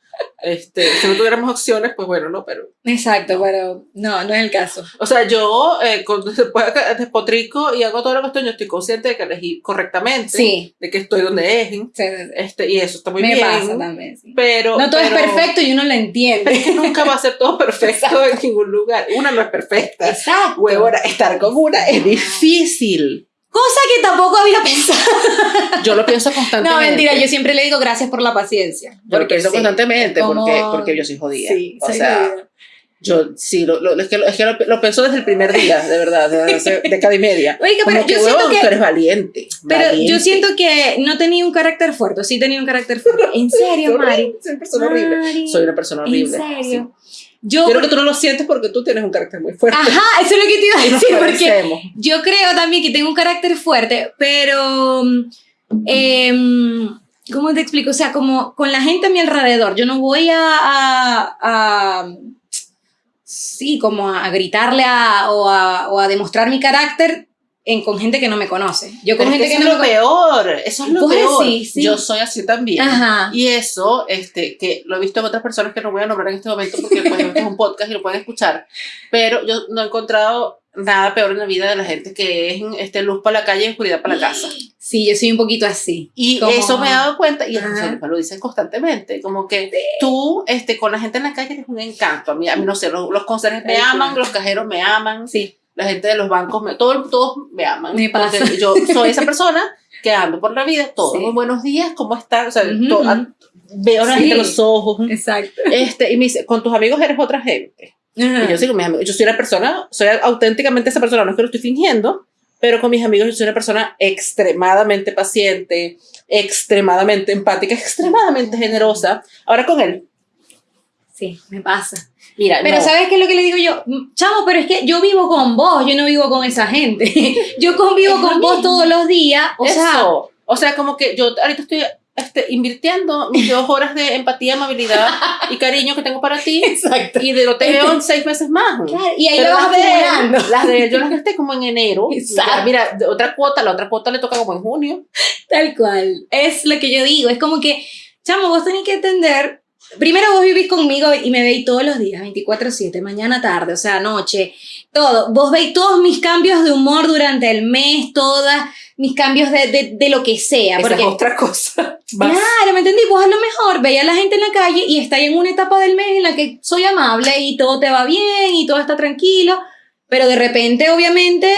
Este, si no tuviéramos opciones, pues bueno, no, pero... Exacto, pero no, no es el caso. O sea, yo eh, cuando después despotrico y hago toda la cuestión, yo estoy consciente de que elegí correctamente, sí. de que estoy donde es, este, y eso está muy Me bien. pasa también, sí. Pero... No todo es perfecto y uno lo entiende. es que nunca va a ser todo perfecto en ningún lugar. Una no es perfecta. Exacto. Huevona, estar con una es difícil. Cosa que tampoco había pensado. Yo lo pienso constantemente. No, mentira, yo siempre le digo gracias por la paciencia. Yo lo pienso constantemente porque, porque yo soy jodida. Sí, o sea, Yo sí, lo, lo, es que, es que lo, pienso desde el primer día, de verdad, desde década y media. Oiga, pero yo siento que, tú eres valiente. Pero yo siento que no tenía un carácter fuerte, sí tenía un carácter fuerte. ¿En serio, Mari? Soy una persona horrible. Soy una persona horrible. ¿En serio? Yo, creo que tú no lo sientes porque tú tienes un carácter muy fuerte. Ajá, eso es lo que te iba a decir, porque yo creo también que tengo un carácter fuerte, pero, eh, ¿cómo te explico? O sea, como con la gente a mi alrededor, yo no voy a, a, sí, como a gritarle a, o, a, o a demostrar mi carácter en, con gente que no me conoce. Yo con gente que, no es lo peor, eso es lo peor. Yo soy así también. Y eso, este, que lo he visto en otras personas que no voy a nombrar en este momento porque pues, es un podcast y lo pueden escuchar, pero yo no he encontrado nada peor en la vida de la gente que es este, luz para la calle y oscuridad para la casa. Sí, yo soy un poquito así. Y eso me he dado cuenta, y eso me lo dicen constantemente, como que tú este, con la gente en la calle eres un encanto. A mí, a mí no sé, los, los conserjes me aman, los cajeros me aman. Sí la gente de los bancos, me, todo, todos me aman. Me pasa. yo soy esa persona que ando por la vida, todos buenos días, ¿cómo estás? O sea, veo a la gente los ojos. Exacto. Este, y me dice, con tus amigos eres otra gente. Y yo soy mis amigos, yo soy una persona, soy auténticamente esa persona, no es que lo estoy fingiendo, pero con mis amigos yo soy una persona extremadamente paciente, extremadamente empática, extremadamente generosa. Ahora con él. Sí, me pasa. Mira, pero ¿sabes qué es lo que le digo yo? Chamo, pero es que yo vivo con vos, yo no vivo con esa gente. yo convivo con vos todos los días. O Eso. sea, o sea, como que yo ahorita estoy este, invirtiendo mis dos horas de empatía, amabilidad y cariño que tengo para ti. Exacto. Y de lo te veo en seis meses más. Claro, y ahí lo vas acumulando. Las de él, yo las gasté como en enero. Exacto. Mira, otra cuota, la otra cuota le toca como en junio. Tal cual. Es lo que yo digo. Es como que, chamo, vos tenés que entender Primero vos vivís conmigo y me veis todos los días, 24/7, mañana, tarde, o sea, noche, todo. Vos veis todos mis cambios de humor durante el mes, todas mis cambios de, de, de lo que sea. Esa es otra cosa. Claro, ¿me entendí? Vos a lo mejor veis a la gente en la calle y está en una etapa del mes en la que soy amable y todo te va bien y todo está tranquilo, pero de repente, obviamente,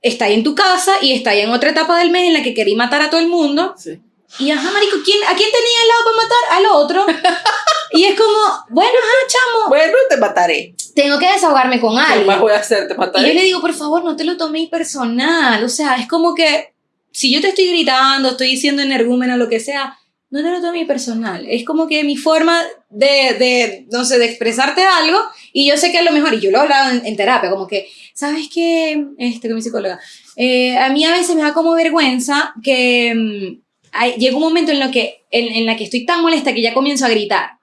está en tu casa y está en otra etapa del mes en la que querí matar a todo el mundo. Sí. Y ajá, marico, ¿quién, ¿a quién tenía al lado para matar? Al otro. y es como, bueno, ajá, chamo. Bueno, te mataré. Tengo que desahogarme con alguien. ¿Qué más voy a hacer? Te mataré. Y yo le digo, por favor, no te lo tomes personal. O sea, es como que si yo te estoy gritando, estoy diciendo energúmeno, lo que sea, no te lo tomes personal. Es como que mi forma de, de, no sé, de expresarte algo y yo sé que a lo mejor, y yo lo he hablado en, terapia, como que, ¿sabes qué? Este, con mi psicóloga, eh, a mí a veces me da como vergüenza que mm, llega un momento en, lo que, en, en la que estoy tan molesta que ya comienzo a gritar.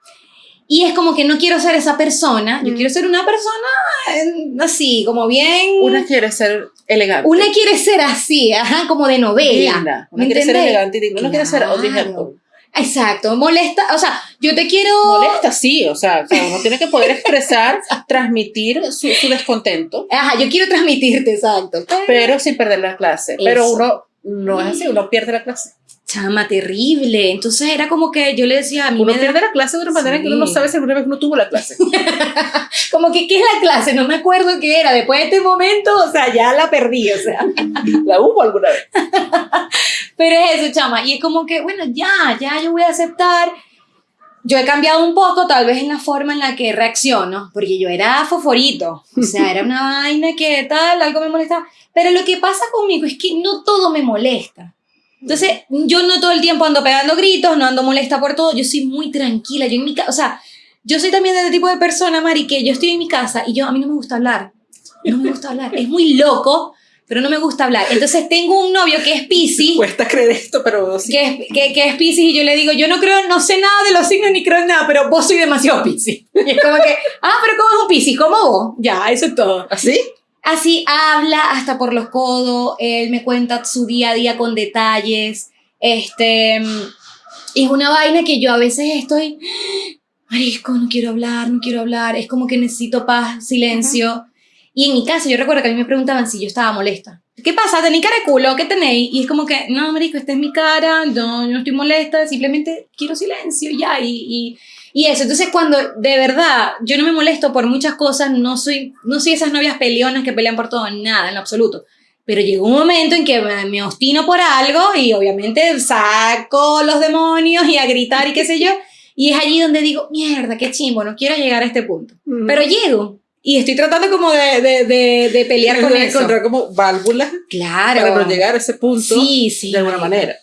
Y es como que no quiero ser esa persona, yo mm. quiero ser una persona eh, así, como bien... Una quiere ser elegante. Una quiere ser así, ajá, como de novela. Una quiere ser elegante y digna, una quiere ser Audrey Exacto, molesta, o sea, yo te quiero... Molesta, sí, o sea, uno tiene que poder expresar, transmitir su, descontento. Ajá, yo quiero transmitirte, exacto. Pero, sin perder la clase. Pero uno no es así, uno pierde la clase. Chama, terrible. Entonces era como que yo le decía a mí. Uno pierde la clase de una manera que uno no sabe si alguna vez uno tuvo la clase. como que, ¿qué es la clase? No me acuerdo qué era. Después de este momento, o sea, ya la perdí, o sea. la hubo alguna vez. Pero es eso, chama. Y es como que, bueno, ya, ya yo voy a aceptar. Yo he cambiado un poco, tal vez en la forma en la que reacciono, porque yo era foforito. O sea, era una vaina que tal, algo me molestaba. Pero lo que pasa conmigo es que no todo me molesta. Entonces, yo no todo el tiempo ando pegando gritos, no ando molesta por todo, yo soy muy tranquila, yo en mi casa, o sea, yo soy también de ese tipo de persona, Mari, que yo estoy en mi casa y yo, a mí no me gusta hablar, no me gusta hablar, es muy loco, pero no me gusta hablar. Entonces tengo un novio que es Pisces. Cuesta creer esto, pero sí. Que es, que, que es Pisces y yo le digo, yo no creo, no sé nada de los signos ni creo en nada, pero vos soy demasiado Pisces. Y es como que, ah, pero ¿cómo es un Pisces? ¿Cómo vos? Ya, eso es todo. ¿Así? Así habla hasta por los codos, él me cuenta su día a día con detalles. Este, es una vaina que yo a veces estoy, marisco, no quiero hablar, no quiero hablar, es como que necesito paz, silencio. Y en mi casa, yo recuerdo que a mí me preguntaban si yo estaba molesta. ¿Qué pasa? ¿Tenéis cara de culo? ¿Qué tenéis? Y es como que, no, marico, esta es mi cara, no, yo no estoy molesta, simplemente quiero silencio ya. Y, y, eso, entonces cuando de verdad yo no me molesto por muchas cosas, no soy, no soy esas novias peleonas que pelean por todo, nada, en lo absoluto. Pero llegó un momento en que me, me ostino por algo y obviamente saco los demonios y a gritar y qué sé yo. Y es allí donde digo, mierda, qué chimbo, no quiero llegar a este punto. Pero llego. Y estoy tratando como de, de, de, pelear con eso. encontrar como válvulas claro. para no llegar a ese punto sí, sí, de alguna manera.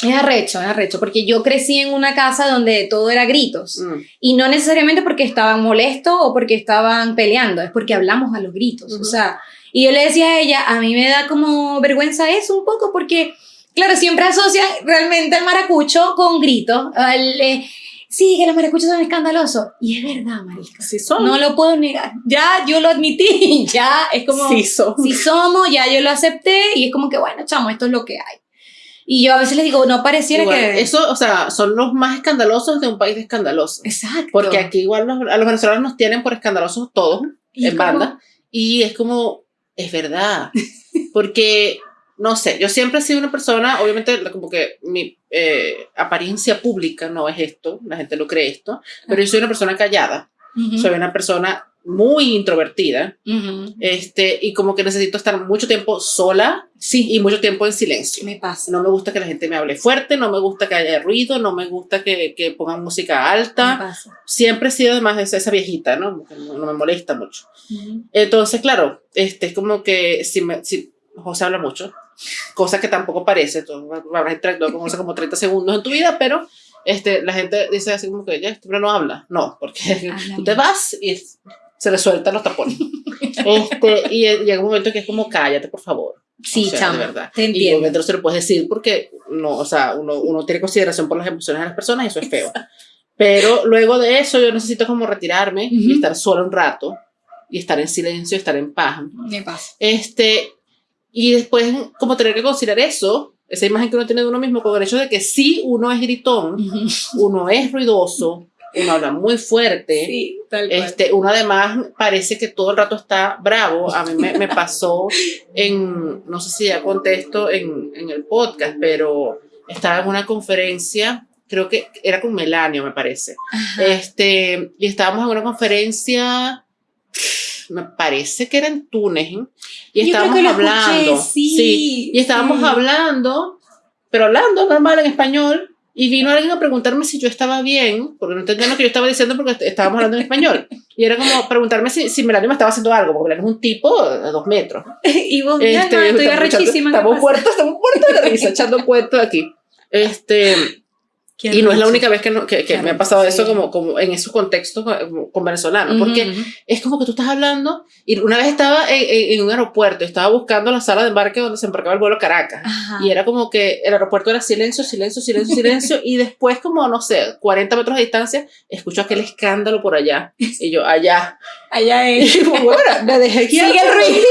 Es arrecho, es arrecho, porque yo crecí en una casa donde todo era gritos. Mm. Y no necesariamente porque estaban molestos o porque estaban peleando, es porque hablamos a los gritos. O sea, y yo le decía a ella, a mí me da como vergüenza eso un poco porque, claro, siempre asocian realmente el maracucho con gritos. Eh, sí, que los maracuchos son escandalosos. Y es verdad, marica. Sí son. No lo puedo negar. Ya yo lo admití, ya es como... Sí somos. Sí somos, ya yo lo acepté y es como que, bueno, chamo, esto es lo que hay. Y yo a veces les digo, no pareciera que... Eso, o sea, son los más escandalosos de un país escandaloso. Exacto. Porque aquí igual a los venezolanos nos tienen por escandalosos todos, en banda. Y es como, es verdad. Porque no sé, yo siempre he sido una persona, obviamente, como que mi eh, apariencia pública no es esto, la gente lo cree esto, pero yo soy una persona callada, soy una persona muy introvertida, este, y como que necesito estar mucho tiempo sola sí. y mucho tiempo en silencio. Me pasa. No me gusta que la gente me hable fuerte, no me gusta que haya ruido, no me gusta que, que pongan música alta. Me pasa. Siempre he sido además esa, esa viejita, ¿no? ¿no? me molesta mucho. Entonces, claro, este, es como que si, me, si José habla mucho, cosa que tampoco parece, tú habrás interactuado con José como 30 segundos en tu vida, pero este, la gente dice así como que ya, este no habla. No, porque tú te vas y se le sueltan los tapones. este, y llega un momento que es como, cállate, por favor. Sí, o de verdad. Te entiendo. Y obviamente no se lo puedes decir porque no, o sea, uno, uno tiene consideración por las emociones de las personas y eso es feo. Pero luego de eso yo necesito como retirarme y estar solo un rato y estar en silencio, estar en paz. Me pasa. Este, y después, como tener que considerar eso, esa imagen que uno tiene de uno mismo, con el hecho de que sí, uno es gritón, uno es ruidoso, uno habla muy fuerte, sí, este, uno además parece que todo el rato está bravo. A mí me, me pasó en, no sé si ya contesto en, en el podcast, pero estaba en una conferencia creo que era con Melanio, me parece. Este, y estábamos en una conferencia me parece que era en Túnez, y estábamos hablando, sí, y estábamos hablando, pero hablando normal en español, y vino alguien a preguntarme si yo estaba bien, porque no entendía lo que yo estaba diciendo porque estábamos hablando en español. Y era como preguntarme si, si Melania me estaba haciendo algo, porque Melania es un tipo de dos metros. y vos, este, no, estoy arrechísima. Estamos muertos, estamos muertos de risa, echando cuentos aquí. Este, y no es la única vez que, que, me ha pasado eso como, como en esos contextos con venezolanos, porque es como que tú estás hablando y una vez estaba en, en, un aeropuerto, estaba buscando la sala de embarque donde se embarcaba el vuelo Caracas y era como que el aeropuerto era silencio, silencio, silencio, silencio y después como, no sé, 40 metros de distancia, escucho aquel escándalo por allá y yo, allá. Allá es. Y bueno, me dejé Sigue el ruido.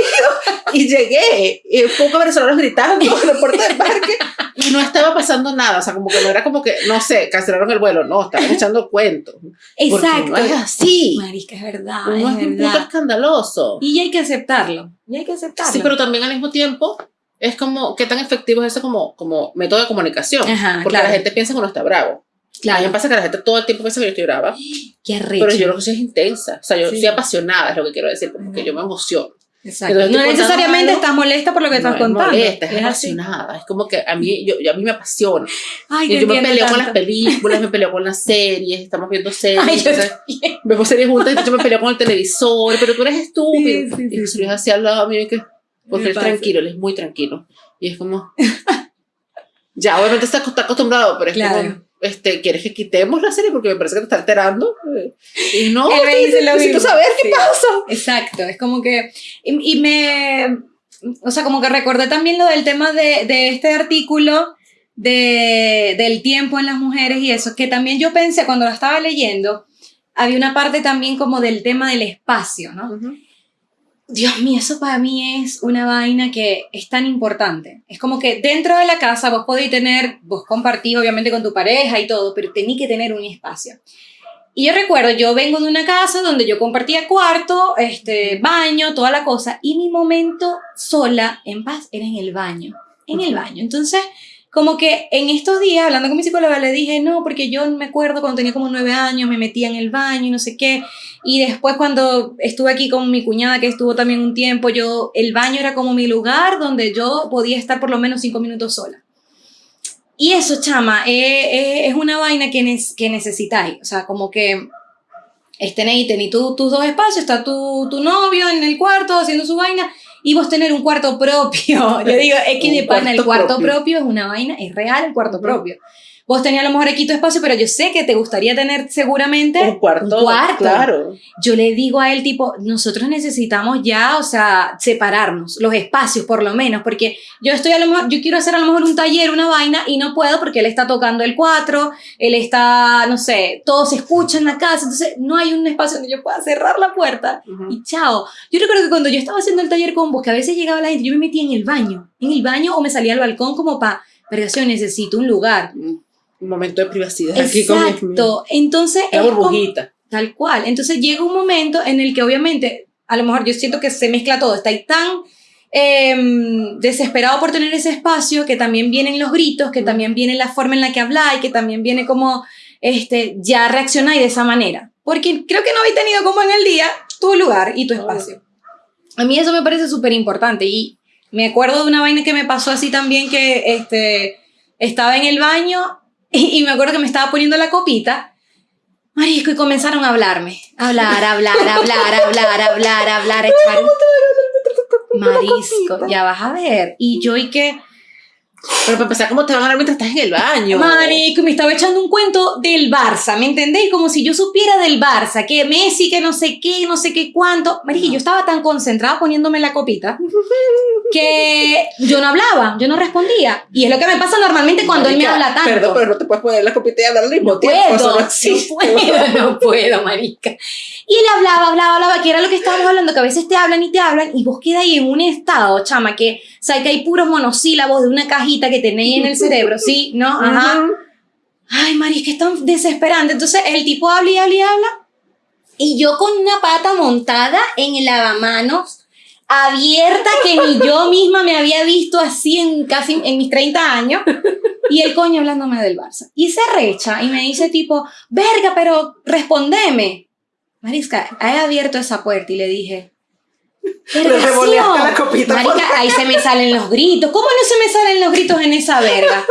Y llegué, y poco venezolanos gritando en el puerto de embarque y no estaba pasando nada, o sea, como que no era como que, no sé, cancelaron el vuelo, no, estaban echando cuentos. Exacto. No es así. Marica, es verdad. No es, es un punto escandaloso. Y hay que aceptarlo. Y hay que aceptarlo. Sí, pero también al mismo tiempo es como, ¿qué tan efectivo es eso como, como método de comunicación? Ajá, Porque claro. la gente piensa que uno está bravo. Claro. A mí me pasa que la gente todo el tiempo piensa que yo estoy brava. Qué arrecho. Pero yo lo que soy es intensa. O sea, yo Sí. soy apasionada, es lo que quiero decir, porque yo me emociono. Exacto. Entonces, no contando necesariamente algo, estás molesta por lo que estás no contando. Es molesta, es, Es así. apasionada. Es como que a mí, yo, yo- a mí me apasiona. Ay, yo me peleo con las películas, me peleo con las series, estamos viendo series. Ay, entonces, vemos series juntas y yo me peleo con el televisor, pero tú eres estúpido. Sí, sí, sí, y sí. si es así al lado mío, que, porque él es tranquilo, él es muy tranquilo. Y es como, ya, obviamente está, está acostumbrado, pero es Claro. como, este, ¿quieres que quitemos la serie? Porque me parece que te está alterando. Y no, Él me dice lo necesito mismo. saber qué Sí. pasa. Exacto, es como que, y, y me, o sea, como que recordé también lo del tema de, de este artículo de, del tiempo en las mujeres y eso, que también yo pensé cuando lo estaba leyendo, había una parte también como del tema del espacio, ¿no? Dios mío, eso para mí es una vaina que es tan importante. Es como que dentro de la casa vos podéis tener, vos compartís obviamente con tu pareja y todo, pero tenéis que tener un espacio. Y yo recuerdo, yo vengo de una casa donde yo compartía cuarto, este, baño, toda la cosa, y mi momento sola, en paz, era en el baño, en el baño. Entonces, como que en estos días, hablando con mi psicóloga, le dije, no, porque yo me acuerdo cuando tenía como nueve años, me metía en el baño y no sé qué, y después cuando estuve aquí con mi cuñada, que estuvo también un tiempo, yo, el baño era como mi lugar donde yo podía estar por lo menos cinco minutos sola. Y eso, chama, eh, eh, es una vaina que, nes- que necesitáis. O sea, como que estén ahí, tenéis tus dos espacios, está tu, tu novio en el cuarto haciendo su vaina y vos tener un cuarto propio. Yo digo, es que de pana, el cuarto propio. propio. es una vaina, es real el cuarto propio. Vos tenías a lo mejor aquí tu espacio, pero yo sé que te gustaría tener seguramente Un cuarto, un cuarto. claro. yo le digo a él tipo, nosotros necesitamos ya, o sea, separarnos, los espacios por lo menos, porque yo estoy a lo mejor, yo quiero hacer a lo mejor un taller, una vaina, y no puedo porque él está tocando el 4, él está, no sé, todo se escucha en la casa, entonces no hay un espacio donde yo pueda cerrar la puerta Ujú. y chao. Yo recuerdo que cuando yo estaba haciendo el taller con vos, que a veces llegaba la gente, yo me metía en el baño, en el baño o me salía al balcón como para, yo necesito un lugar. Un momento de privacidad aquí con mi- Exacto. Entonces, la es como- burbujita. Tal cual. Entonces llega un momento en el que obviamente, a lo mejor yo siento que se mezcla todo, está ahí tan em, desesperado por tener ese espacio, que también vienen los gritos, que Mm. también viene la forma en la que habláis, que también viene como, este, ya reaccionáis de esa manera. Porque creo que no habéis tenido como en el día tu lugar y tu espacio. A mí eso me parece súper importante y me acuerdo de una vaina que me pasó así también que este, estaba en el baño y, me acuerdo que me estaba poniendo la copita Marisco, y comenzaron a hablarme. Hablar, hablar, hablar, hablar, hablar, hablar, echar. Marisco, ya vas a ver. Y yo, ¿y qué? Pero para empezar, ¿cómo te van a hablar mientras estás en el baño? Marico, me estaba echando un cuento del Barça, ¿me entendéis? Como si yo supiera del Barça, que Messi, que no sé qué, no sé qué cuánto. Marico, yo estaba tan concentrada poniéndome la copita que yo no hablaba, yo no respondía. Y es lo que me pasa normalmente cuando él me habla tanto. Perdón, pero no te puedes poner la copita y hablar al mismo No tiempo. puedo, no existe. puedo, no puedo, marica. Y él hablaba, hablaba, hablaba, que era lo que estábamos hablando, que a veces te hablan y te hablan, y vos quedas ahí en un estado, chama, que, sea, que hay puros monosílabos de una cajita que tenéis en el cerebro, ¿sí? ¿No? Ajá. Ay, Mari, es que es tan desesperante. Entonces, el tipo habla y habla y habla, y yo con una pata montada en el lavamanos, abierta, que ni yo misma me había visto así en casi en mis 30 años, y el coño hablándome del Barça. Y se recha y me dice tipo, verga, pero respondeme. Marisca, he abierto esa puerta y le dije, Le revoleaste la copita Marica, ahí se me salen los gritos. ¿Cómo no se me salen los gritos en esa verga?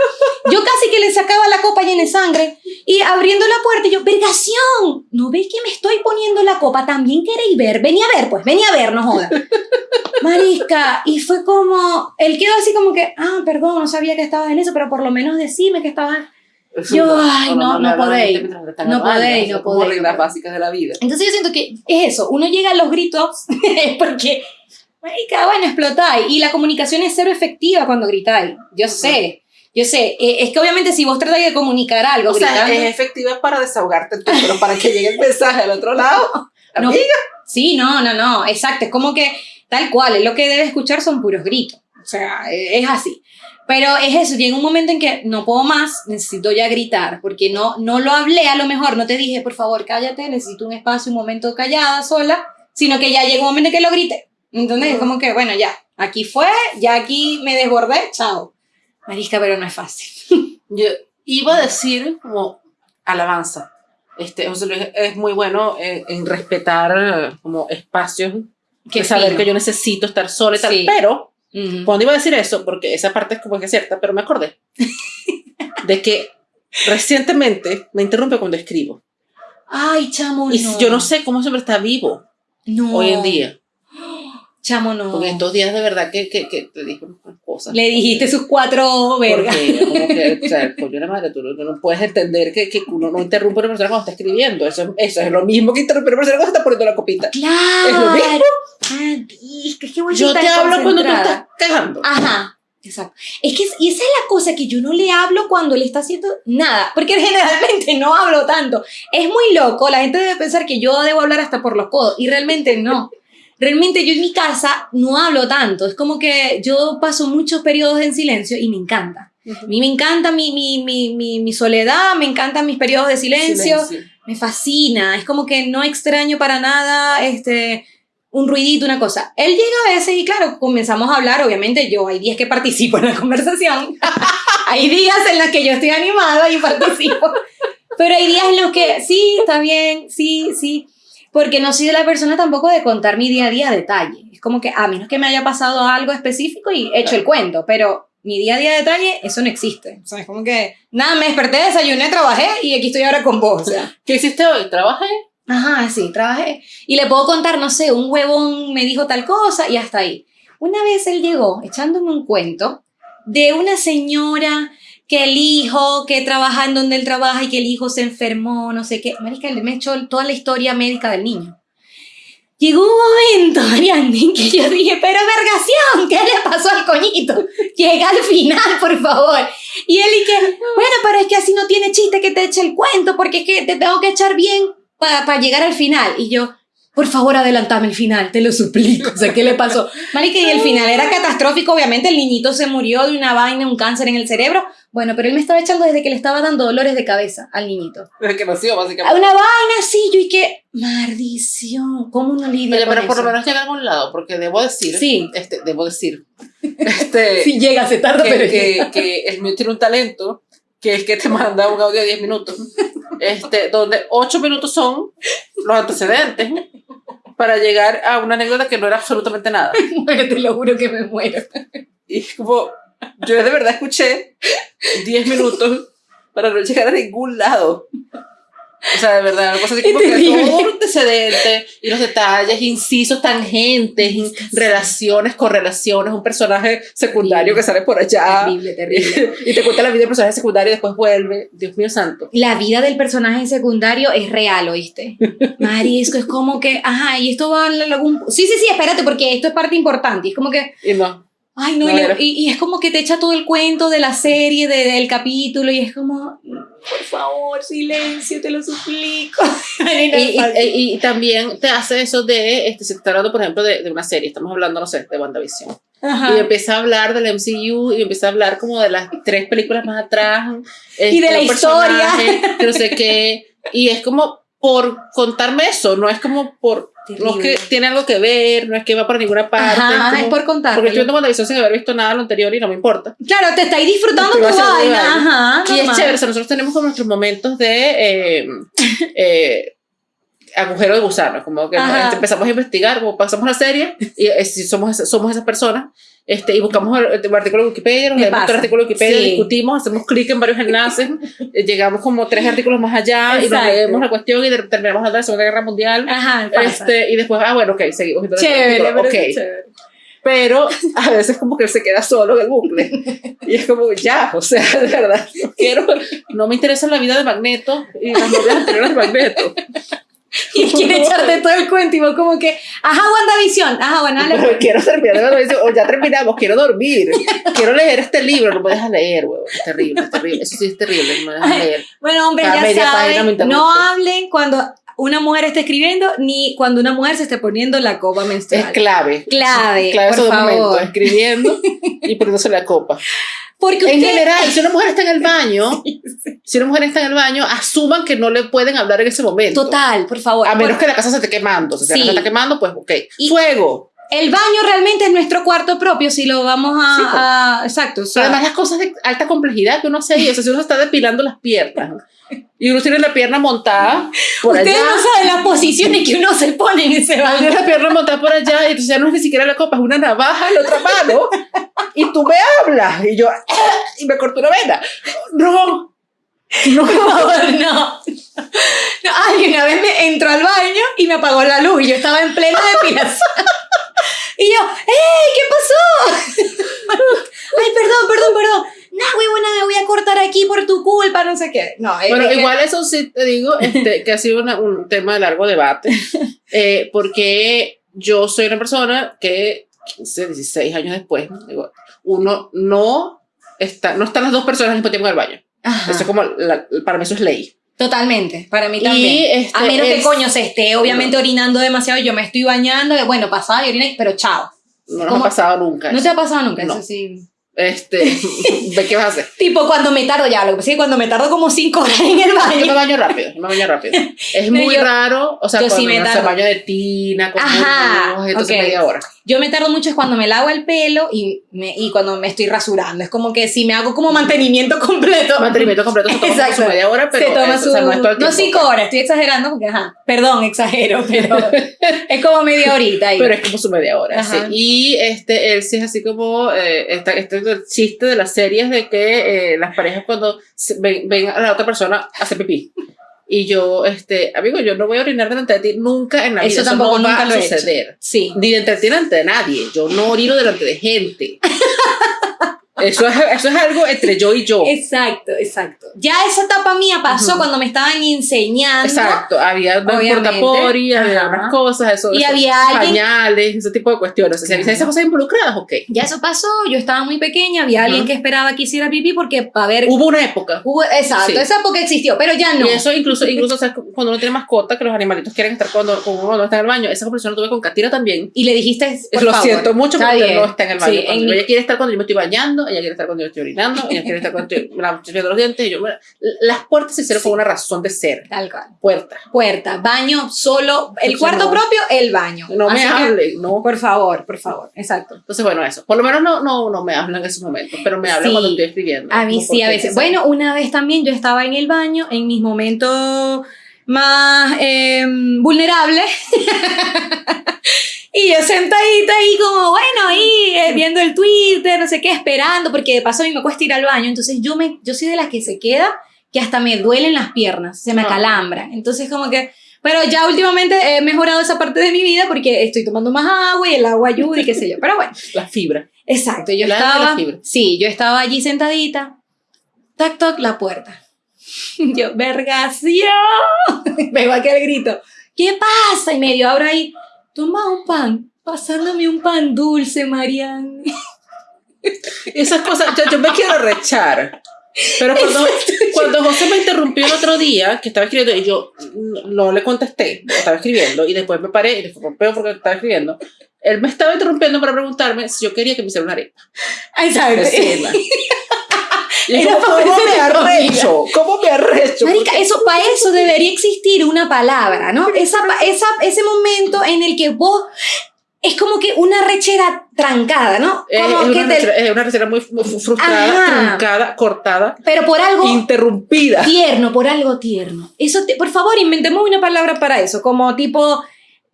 Yo casi que le sacaba la copa llena de sangre y abriendo la puerta yo, vergación, ¿no veis que me estoy poniendo la copa? También queréis ver. Vení a ver, pues, vení a ver, no joda. Marisca, y fue como, él quedó así como que, ah, perdón, no sabía que estabas en eso, pero por lo menos decime que estabas. Yo, ay, no, no, podéis. No podéis, no podéis. reglas básicas de la vida. Entonces yo siento que es eso. Uno llega a los gritos porque, cada bueno, explotáis. Y la comunicación es cero efectiva cuando gritáis. Yo sé. Yo sé, eh, es que obviamente si vos tratáis de comunicar algo, o sea, es efectiva para desahogarte, pero para que llegue el mensaje al otro lado, amiga. sí, no, no, no, exacto, es como que tal cual, lo que debe escuchar son puros gritos, o sea, e, es así. Pero es eso, llega un momento en que no puedo más, necesito ya gritar, porque no, no lo hablé a lo mejor, no te dije, por favor, cállate, necesito un espacio, un momento callada, sola, sino que ya llega un momento en que lo grite. Entonces es como que, bueno, ya, aquí fue, ya aquí me desbordé, chao. Marisca, pero no es fácil. Yo iba a decir como alabanza. Este, José Luis es muy bueno en, respetar como espacios, que saber que yo necesito estar sola y tal, pero cuando iba a decir eso, porque esa parte es como que es cierta, pero me acordé de que recientemente me interrumpe cuando escribo. Ay, chamo, Y yo no sé cómo siempre está vivo hoy en día. Chamo, no. Porque en dos días de verdad que, que, que te dije cosas. Le dijiste sus cuatro vergas. Porque, como que, o sea, coño la madre, tú no, puedes entender que, que, uno no interrumpe a una persona cuando está escribiendo. Eso, eso es lo mismo que interrumpir a una persona cuando está poniendo la copita. Claro. Es lo mismo. Ay, que Yo te hablo cuando tú estás cagando. Ajá. Exacto. Es que y esa es la cosa que yo no le hablo cuando le está haciendo nada, porque generalmente no hablo tanto. Es muy loco, la gente debe pensar que yo debo hablar hasta por los codos y realmente no realmente yo en mi casa no hablo tanto, es como que yo paso muchos periodos en silencio y me encanta. A mí me encanta mi, mi, mi, mi, soledad, me encantan mis periodos de silencio, me fascina, es como que no extraño para nada este, un ruidito, una cosa. Él llega a veces y claro, comenzamos a hablar, obviamente yo hay días que participo en la conversación, hay días en los que yo estoy animada y participo, pero hay días en los que sí, está bien, sí, sí porque no soy de la persona tampoco de contar mi día a día a detalle. Es como que a menos que me haya pasado algo específico y he hecho el cuento, pero mi día a día a detalle, eso no existe. O sea, es como que, nada, me desperté, desayuné, trabajé y aquí estoy ahora con vos. O sea, ¿Qué hiciste hoy? ¿Trabajé? Ajá, sí, trabajé. Y le puedo contar, no sé, un huevón me dijo tal cosa y hasta ahí. Una vez él llegó echándome un cuento de una señora que el hijo, que trabaja en donde él trabaja y que el hijo se enfermó, no sé qué. Marica, él me echó toda la historia médica del niño. Llegó un momento, Ariane, que yo dije, pero vergación, ¿qué le pasó al coñito? Llega al final, por favor. Y él y que, bueno, pero es que así no tiene chiste que te eche el cuento, porque es que te tengo que echar bien para llegar al final. Y yo, por favor, adelantame el final, te lo suplico. O sea, ¿qué le pasó? Marica, y el final era catastrófico, obviamente, el niñito se murió de una vaina, un cáncer en el cerebro. Bueno, pero él me estaba echando desde que le estaba dando dolores de cabeza al niñito. Desde que nació, básicamente. Una vaina así, yo y que, maldición, ¿cómo uno lidia Oye, pero por lo menos llega a algún lado, porque debo decir, sí. este, debo decir, este, sí llega, se tarda, que, pero que, que el mío tiene un talento, que es que te manda un audio de 10 minutos, este, donde 8 minutos son los antecedentes, para llegar a una anécdota que no era absolutamente nada. te lo juro que me muero. Y como, yo de verdad escuché 10 minutos para no llegar a ningún lado. O sea, de verdad, una cosa así como que todo antecedente y los detalles, incisos, tangentes, relaciones, correlaciones, un personaje secundario que sale por allá. Terrible, terrible. y te cuenta la vida del personaje secundario y después vuelve. Dios mío santo. La vida del personaje secundario es real, ¿oíste? Marisco, es como que, ajá, y esto va a algún... Sí, sí, sí, espérate, porque esto es parte importante. Y es como que... Y no. Ay, no, y, es como que te echa todo el cuento de la serie, de, del capítulo, y es como, por favor, silencio, te lo suplico. y, y, también te hace eso de, este, se está hablando, por ejemplo, de, de una serie, estamos hablando, no sé, de WandaVision. Y empieza a hablar del MCU y empieza a hablar como de las tres películas más atrás. y de la este, historia. Que no sé qué. Y es como por contarme eso, no es como por no es que tiene algo que ver, no es que va por ninguna parte. Ajá, es, por contar. Porque estoy viendo WandaVision sin haber visto nada de lo anterior y no me importa. Claro, te estáis disfrutando tu vaina. Ajá, y es chévere, o sea, nosotros tenemos como nuestros momentos de eh, eh, agujero de gusano, como que empezamos a investigar, como pasamos la serie y eh, somos, somos esas personas este, y buscamos el, artículo de Wikipedia, nos leemos el artículo de Wikipedia, discutimos, hacemos clic en varios enlaces, eh, llegamos como tres artículos más allá y nos leemos la cuestión y terminamos de la Segunda Guerra Mundial. Ajá, este, y después, ah, bueno, ok, seguimos. Chévere, okay. chévere. pero a veces como que se queda solo en el bucle. Y es como, ya, o sea, de verdad, no quiero, no me interesa la vida de Magneto y las novias anteriores de Magneto. Y quiere echarte todo el cuento y vos como que, ajá, WandaVision, ajá, bueno, dale. Pero quiero terminar o ya terminamos, quiero dormir, quiero leer este libro, no me dejas leer, huevo, es terrible, es terrible, eso sí es terrible, no me dejas leer. Bueno, hombre, ya saben, no hablen cuando una mujer esté escribiendo ni cuando una mujer se esté poniendo la copa menstrual. Es clave. Clave, clave por favor. Momento, escribiendo y poniéndose la copa. Porque en general, si una mujer está en el baño, si una mujer está en el baño, asuman que no le pueden hablar en ese momento. Total, por favor. A menos que la casa se esté quemando. Si la casa está quemando, pues ok. Fuego. El baño realmente es nuestro cuarto propio, si lo vamos a... Pues. exacto. Pero además las cosas de alta complejidad que uno hace ahí, o sea, si uno está depilando las piernas y uno tiene la pierna montada por Ustedes no saben las posiciones que uno se pone en ese baño. Tiene la pierna montada por allá y entonces ya no es ni siquiera la copa, es una navaja en la otra mano y tú me hablas y yo y me corto una vena. No. No, no, no. Alguien una vez me entró al baño y me apagó la luz y yo estaba en plena depilación. Y yo, ¡Ey! ¿Qué pasó? Ay, perdón, perdón, perdón no, bueno, me voy a cortar aquí por tu culpa, no sé qué. No, bueno, igual eso sí te digo, este, que ha sido un tema de largo debate, eh, porque yo soy una persona que 15, 16 años después, uno no está, no están las dos personas al mismo tiempo en el baño. Eso es como, para mí eso es ley. Totalmente, para mí también. Este, a menos que coño se esté obviamente orinando demasiado, yo me estoy bañando, bueno, pasaba y oriné, pero chao. No nos ha pasado nunca. No te ha pasado nunca, eso sí. Este, qué vas a hacer? tipo, cuando me tardo ya, lo que pasa es que cuando me tardo como 5 horas en el baño. Yo me baño rápido, yo me baño rápido. Es muy raro, o sea, cuando sí me tardo. se baño de tina, con Ajá, entonces media hora. Yo me tardo mucho es cuando me lavo el pelo y, me, y cuando me estoy rasurando. Es como que si me hago como mantenimiento completo. Mantenimiento completo se toma Exacto. su media hora, pero se toma su, no, es todo el no cinco horas, estoy exagerando porque, ajá, perdón, exagero, pero es como media horita. Ahí. Pero es como su media hora, sí. Y este, él sí es así como, eh, este, este el chiste de las series de que eh, las parejas cuando ven, ven a la otra persona hace pipí. Y yo, este, amigo, yo no voy a orinar delante de ti nunca en la vida. Eso tampoco va a suceder. Sí. Ni delante de nadie. Yo no orino delante de gente. Eso es, eso es algo entre yo y yo. Exacto, exacto. Ya esa etapa mía pasó cuando me estaban enseñando. Exacto, había portapori, había unas cosas, eso, y había pañales, ese tipo de cuestiones. O sea, esas cosas involucradas, ok. Ya eso pasó, yo estaba muy pequeña, había alguien que esperaba que hiciera pipí porque para ver... Hubo una época. Hubo, exacto, esa época existió, pero ya no. Y eso incluso, incluso o sea, cuando uno tiene mascota, que los animalitos quieren estar cuando, cuando uno está en el baño, esa conversación lo tuve con Katira también. Y le dijiste, por Lo siento mucho porque no está en el baño. ella quiere estar cuando yo me estoy bañando, ella quiere estar cuando yo estoy orinando, ella quiere estar cuando estoy los dientes. Y yo, las puertas se hicieron con una razón de ser. Tal cual. Puerta. Puerta, baño, solo, el cuarto propio, el baño. No me hable, no. Por favor, por favor, exacto. Entonces, bueno, eso. Por lo menos no, no, no me hablan en esos momentos, pero me hablan cuando estoy escribiendo. A mí sí, a veces. Bueno, una vez también yo estaba en el baño, en mis momentos más em, vulnerables. Y yo sentadita ahí como, bueno, ahí eh, viendo el Twitter, no sé qué, esperando, porque de paso a mí me cuesta ir al baño. Entonces yo, me, yo soy de las que se queda, que hasta me duelen las piernas, se me ah. acalambra. Entonces como que... Pero ya últimamente he mejorado esa parte de mi vida porque estoy tomando más agua y el agua ayuda y qué sé yo. Pero bueno. La fibra. Exacto. Yo estaba... Sí, yo estaba allí sentadita. Tac, toc, la puerta. Yo, vergación. Veo aquel grito. ¿Qué pasa? Y medio abro ahí toma un pan, pasándome un pan dulce, Marianne. Esas cosas, yo, me quiero rechar. Pero cuando, cuando José me interrumpió el otro día, que estaba escribiendo, y yo no le contesté, estaba escribiendo, y después me paré y le rompió porque estaba escribiendo, él me estaba interrumpiendo para preguntarme si yo quería que me hiciera una arepa. Y ¿cómo me arrecho? ¿Cómo me arrecho? Marica, eso, para eso debería existir una palabra, ¿no? Esa, esa, ese momento en el que vos es como que una rechera trancada, ¿no? Como es, una rechera, es, una rechera, muy, frustrada, truncada, cortada. Pero por algo. Interrumpida. Tierno, por algo tierno. Eso, por favor, inventemos una palabra para eso. Como tipo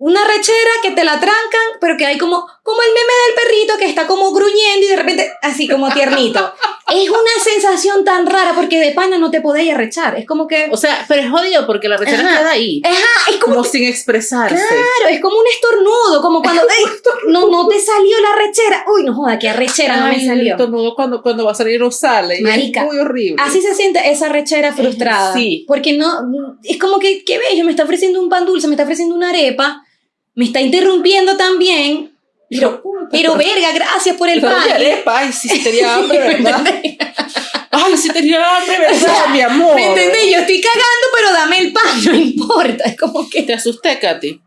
una rechera que te la trancan, pero que hay como, como el meme del perrito que está como gruñendo y de repente así como tiernito. es una sensación tan rara porque de pana no te podéis arrechar. Es como que. O sea, pero es jodido porque la rechera queda ahí. Ajá, es como. sin expresarse. Claro, es como un estornudo, como cuando. no, no te salió la rechera. Uy, no joda, qué arrechera no me salió. El estornudo cuando, cuando va a salir no sale. Marica. Es muy horrible. Así se siente esa rechera frustrada. Sí. Porque no. Es como que, qué bello, me está ofreciendo un pan dulce, me está ofreciendo una arepa, me está interrumpiendo también pero, pero verga, gracias por el pan. Ay, sí tenía hambre, ¿verdad? Ay, sí tenía hambre, ¿verdad, mi amor? ¿Me entendés? Yo estoy cagando, pero dame el pan, no importa. Es como que... Te asusté, Katy.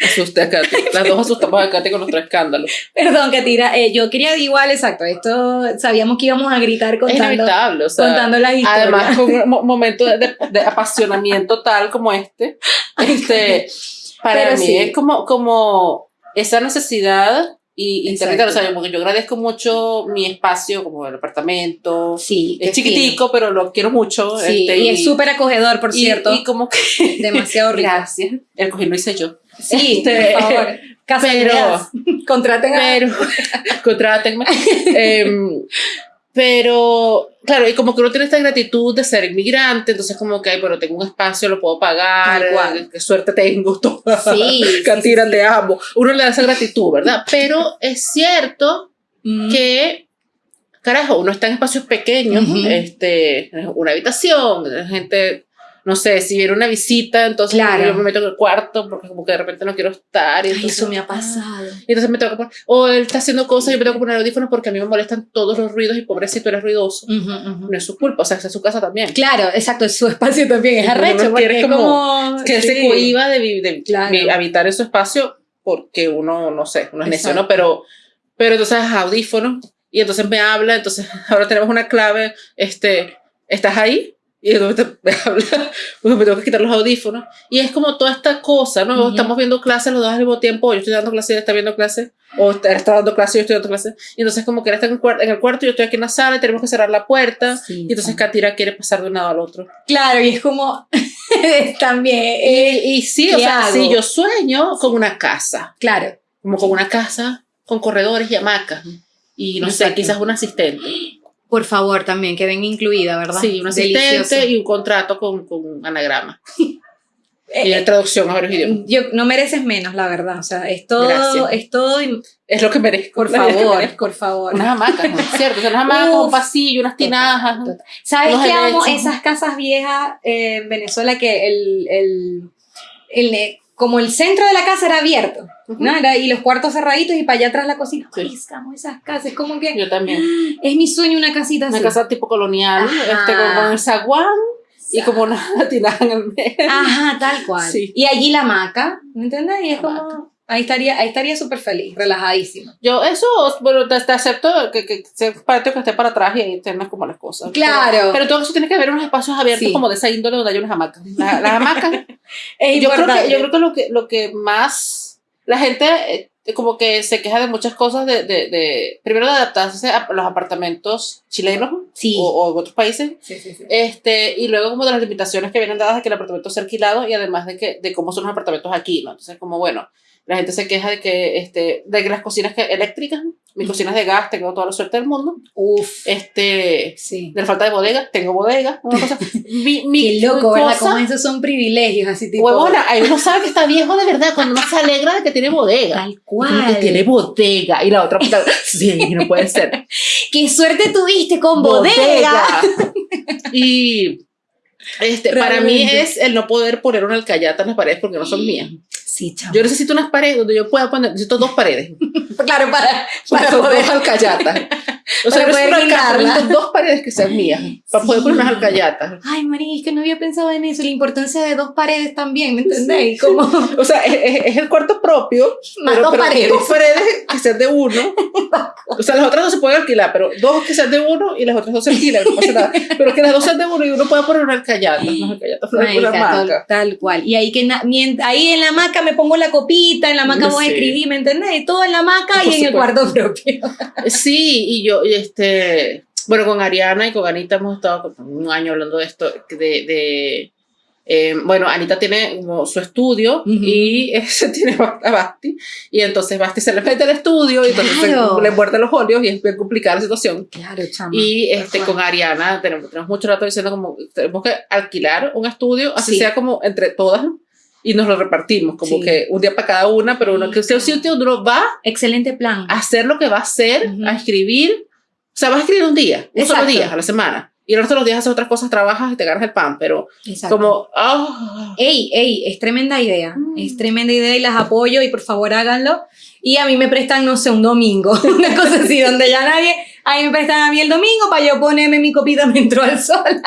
Asusté a Katy. Las dos asustamos a Katy con nuestro escándalo. Perdón, Katira. Eh, yo quería igual, exacto. Esto sabíamos que íbamos a gritar contando, es o sea, contando las historias. Además, con un momento de, de, apasionamiento tal como este, este para mí es como, como esa necesidad y internet, o sea, porque yo agradezco mucho mi espacio, como el apartamento. Sí. Es chiquitico, pero lo quiero mucho. Sí, este, y, es súper acogedor, por cierto. Y como que. Demasiado rico. Gracias. El cojín lo hice yo. Sí, este, por favor. pero. Contraten a. Pero. Contrátenme. eh, pero, claro, y como que uno tiene esta gratitud de ser inmigrante, entonces como que, ay, pero tengo un espacio, lo puedo pagar, eh, qué suerte tengo, toda. Sí. Cantira, te amo. Uno le da esa gratitud, ¿verdad? Pero es cierto mm. que, carajo, uno está en espacios pequeños, este, una habitación, gente no sé, si viene una visita, entonces yo me meto en el cuarto porque como que de repente no quiero estar. Y eso me ha pasado. Y entonces me tengo que poner, o él está haciendo cosas y yo me tengo que poner audífonos porque a mí me molestan todos los ruidos y pobrecito eres ruidoso. No es su culpa, o sea, es su casa también. Claro, exacto, es su espacio también, es arrecho. porque como, que él se cohiba de, de, habitar en su espacio porque uno, no sé, uno es necio, ¿no? Pero, pero entonces audífonos y entonces me habla, entonces ahora tenemos una clave, este, ¿estás ahí? Y de repente me habla, pues me tengo que quitar los audífonos. Y es como toda esta cosa, ¿no? Estamos viendo clases los dos al mismo tiempo, yo estoy dando clases y él está viendo clases, o él está dando clases y yo estoy dando clases. Y entonces como que él está en el, cuarto, en el cuarto, yo estoy aquí en la sala y tenemos que cerrar la puerta. y entonces Katira quiere pasar de un lado al otro. Claro, y es como también... Eh, y, sí, o sea, sí, yo sueño con una casa. Claro. Como con una casa con corredores y hamacas. Y no sé, quizás un asistente. Por favor, también, que venga incluida, ¿verdad? Sí, un asistente y un contrato con, con anagrama. y la traducción a varios idiomas. Yo, no mereces menos, la verdad. O sea, es todo, es todo. Es lo que merezco. Por favor, por favor. Unas hamacas, ¿no cierto? O sea, unas hamacas un pasillo, unas tinajas. ¿Sabes qué amo? Esas casas viejas en Venezuela que el, el, el como el centro de la casa era abierto, ¿no? y los cuartos cerraditos y para allá atrás la cocina. Sí. esas casas, como que... Yo también. Es mi sueño una casita así. Una casa tipo colonial, este, con, el zaguán y como una tinaja en el medio. Ajá, tal cual. Y allí la hamaca, ¿me entiendes? Y es como... Ahí estaría, ahí estaría súper feliz, relajadísimo. Yo, eso, bueno, te, acepto que, que sea patio que esté para atrás y ahí tengas como las cosas. Claro. Pero, todo eso tiene que haber unos espacios abiertos como de esa índole donde hay unas hamacas. Las la hamacas. yo, creo que, yo creo que lo que, lo que más la gente eh, como que se queja de muchas cosas de, de, de primero de adaptarse a los apartamentos chilenos sí. o, o, otros países sí, sí, este y luego como de las limitaciones que vienen dadas de que el apartamento sea alquilado y además de que de cómo son los apartamentos aquí no entonces como bueno la gente se queja de que, este, de que las cocinas que, eléctricas, mis cocinas de gas, tengo toda la suerte del mundo. Uf. Este, sí. De la falta de bodega, tengo bodega. Una cosa. Mi, mi Qué loco, cosa, ¿verdad? Como esos son privilegios, así tipo. Huevona, ahí uno sabe que está viejo de verdad cuando uno se alegra de que tiene bodega. Tal cual. Que tiene bodega. Y la otra, sí, no puede ser. Qué suerte tuviste con bodega. bodega. y este, para mí es el no poder poner una alcayata en las paredes porque no son mías. Yo necesito unas paredes donde yo pueda poner, necesito dos paredes. claro, para, para, poder dos alcayatas. O sea, poder dos paredes que sean mías, para poder poner unas alcayatas. Ay, María, es que no había pensado en eso, la importancia de dos paredes también, ¿me entendéis? Como... o sea, es, el cuarto propio, más pero, dos paredes. Dos paredes que sean de uno. o sea, las otras dos se pueden alquilar, pero dos que sean de uno y las otras dos se alquilan, no pasa nada. Pero que las dos sean de uno y uno pueda poner una alcayata, unas alcayatas, una, tal, tal cual. Y ahí, que ahí en la me pongo la copita, en la maca voy a escribir, ¿me entendés? Todo en la maca y en el cuarto propio. sí, y yo, este, bueno, con Ariana y con Anita hemos estado un año hablando de esto, de, de Eh, bueno, Anita tiene como su estudio y ese tiene a Basti. Y entonces Basti se le mete al estudio y entonces le muerde los óleos y es bien complicada la situación. Claro, chama. Y este, con Ariana tenemos, tenemos mucho rato diciendo como tenemos que alquilar un estudio, así sea como entre todas y nos lo repartimos, como que un día para cada una, pero uno que usted sitio uno va. Excelente plan. A hacer lo que va a hacer, a escribir. O sea, vas a escribir un día, un solo día a la semana y el resto de los días haces otras cosas, trabajas y te ganas el pan, pero como... Oh. Ey, ey, es tremenda idea, mm. es tremenda idea y las apoyo y por favor háganlo. Y a mí me prestan, no sé, un domingo, una cosa así, donde ya nadie, ahí me prestan a mí el domingo para yo ponerme mi copita menstrual sola.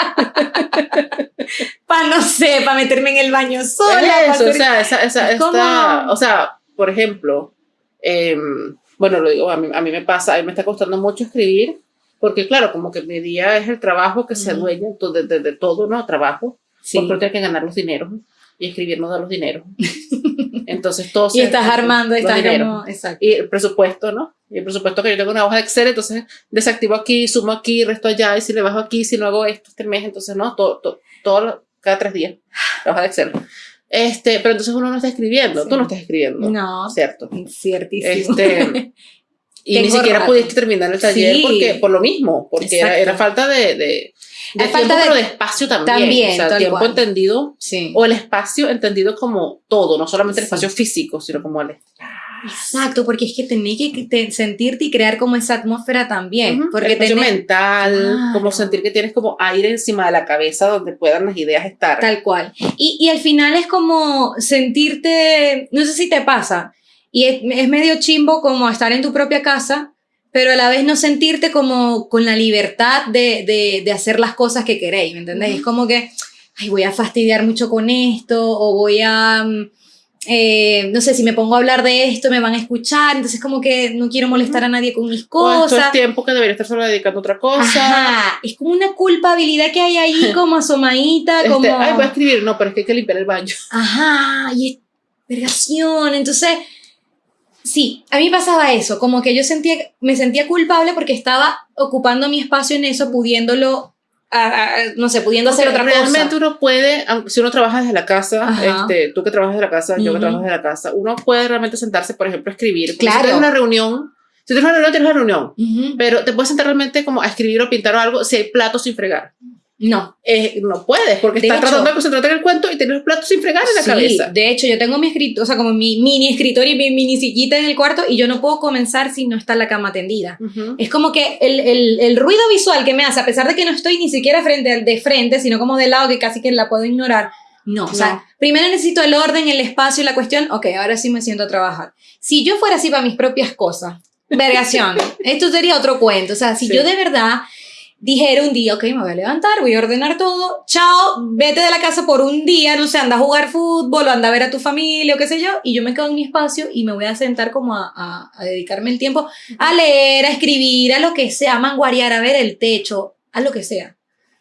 para, no sé, para meterme en el baño sola. Eso, o sea, esa, esa, esta, o sea, por ejemplo, em, bueno, lo digo, a mí, a mí me pasa, a mí me está costando mucho escribir, porque claro, como que mi día es el trabajo que se adueña de, de, todo, ¿no? Trabajo, sí. porque tengo que ganar los dineros y escribir no da los dineros. Entonces todo Y estás armando, estás como, exacto. Y el presupuesto, ¿no? Y el presupuesto que yo tengo una hoja de Excel, entonces desactivo aquí, sumo aquí, resto allá, y si le bajo aquí, si no hago esto este mes, entonces no, todo, todo, todo cada tres días, la hoja de Excel. Este, pero entonces uno no está escribiendo, tú no estás escribiendo. No. Cierto. Ciertísimo. Este, y ni siquiera pudiste terminar el taller porque, por lo mismo, porque era, falta de, de, de tiempo, de, pero de espacio también. también o sea, tiempo entendido, sí. o el espacio entendido como todo, no solamente el espacio físico, sino como el Exacto, porque es que tenés que sentirte y crear como esa atmósfera también. porque el mental, como sentir que tienes como aire encima de la cabeza donde puedan las ideas estar. Tal cual. Y, y al final es como sentirte, no sé si te pasa, y es, medio chimbo como estar en tu propia casa, pero a la vez no sentirte como con la libertad de, de, de hacer las cosas que queréis, ¿me entendéis? Es como que, ay, voy a fastidiar mucho con esto, o voy a, mm, eh, no sé, si me pongo a hablar de esto me van a escuchar, entonces como que no quiero molestar a nadie con mis cosas. O es tiempo que debería estar solo dedicando a otra cosa. Ajá, es como una culpabilidad que hay ahí como asomadita, este, como... Ay, voy a escribir, no, pero es que hay que limpiar el baño. Ajá, y es vergación, entonces Sí, a mí pasaba eso, como que yo sentía, me sentía culpable porque estaba ocupando mi espacio en eso, pudiéndolo, no sé, pudiendo hacer otra cosa. Realmente uno puede, si uno trabaja desde la casa, este, tú que trabajas desde la casa, yo que trabajo desde la casa, uno puede realmente sentarse, por ejemplo, a escribir. Claro. Si tienes una reunión, si tienes una reunión, tienes una reunión, pero te puedes sentar realmente como a escribir o pintar o algo si hay platos sin fregar. No. Eh, no puedes, porque estás tratando de concentrarte en el cuento y tienes los platos sin fregar en la sí, cabeza. De hecho, yo tengo mi escritorio, o sea, como mi mini escritorio y mi mini sillita en el cuarto y yo no puedo comenzar si no está la cama tendida. Es como que el, el, el, ruido visual que me hace, a pesar de que no estoy ni siquiera frente, de frente, sino como de lado, que casi que la puedo ignorar. No, o sea, primero necesito el orden, el espacio y la cuestión, ok, ahora sí me siento a trabajar. Si yo fuera así para mis propias cosas, vergación, esto sería otro cuento. O sea, si yo de verdad dijera un día, ok, me voy a levantar, voy a ordenar todo, chao, vete de la casa por un día, no sé, anda a jugar fútbol o anda a ver a tu familia o qué sé yo, y yo me quedo en mi espacio y me voy a sentar como a, a, dedicarme el tiempo a leer, a escribir, a lo que sea, a manguarear, a ver el techo, a lo que sea.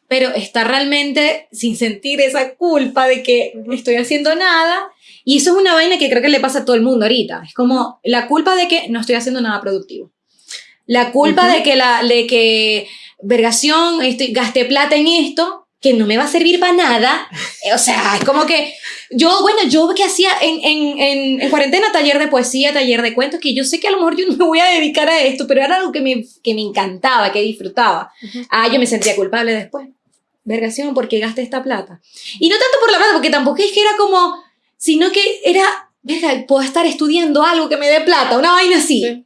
Pero estar realmente sin sentir esa culpa de que no estoy haciendo nada. Y eso es una vaina que creo que le pasa a todo el mundo ahorita. Es como la culpa de que no estoy haciendo nada productivo. La culpa de que la, de que vergación, estoy, gasté plata en esto, que no me va a servir para nada. O sea, es como que yo, bueno, yo que hacía en, en, en, cuarentena taller de poesía, taller de cuentos, que yo sé que a lo mejor yo no me voy a dedicar a esto, pero era algo que me, que me encantaba, que disfrutaba. Ah, yo me sentía culpable después. Vergación, porque gasté esta plata. Y no tanto por la plata, porque tampoco es que era como, sino que era, verga, puedo estar estudiando algo que me dé plata, una vaina así.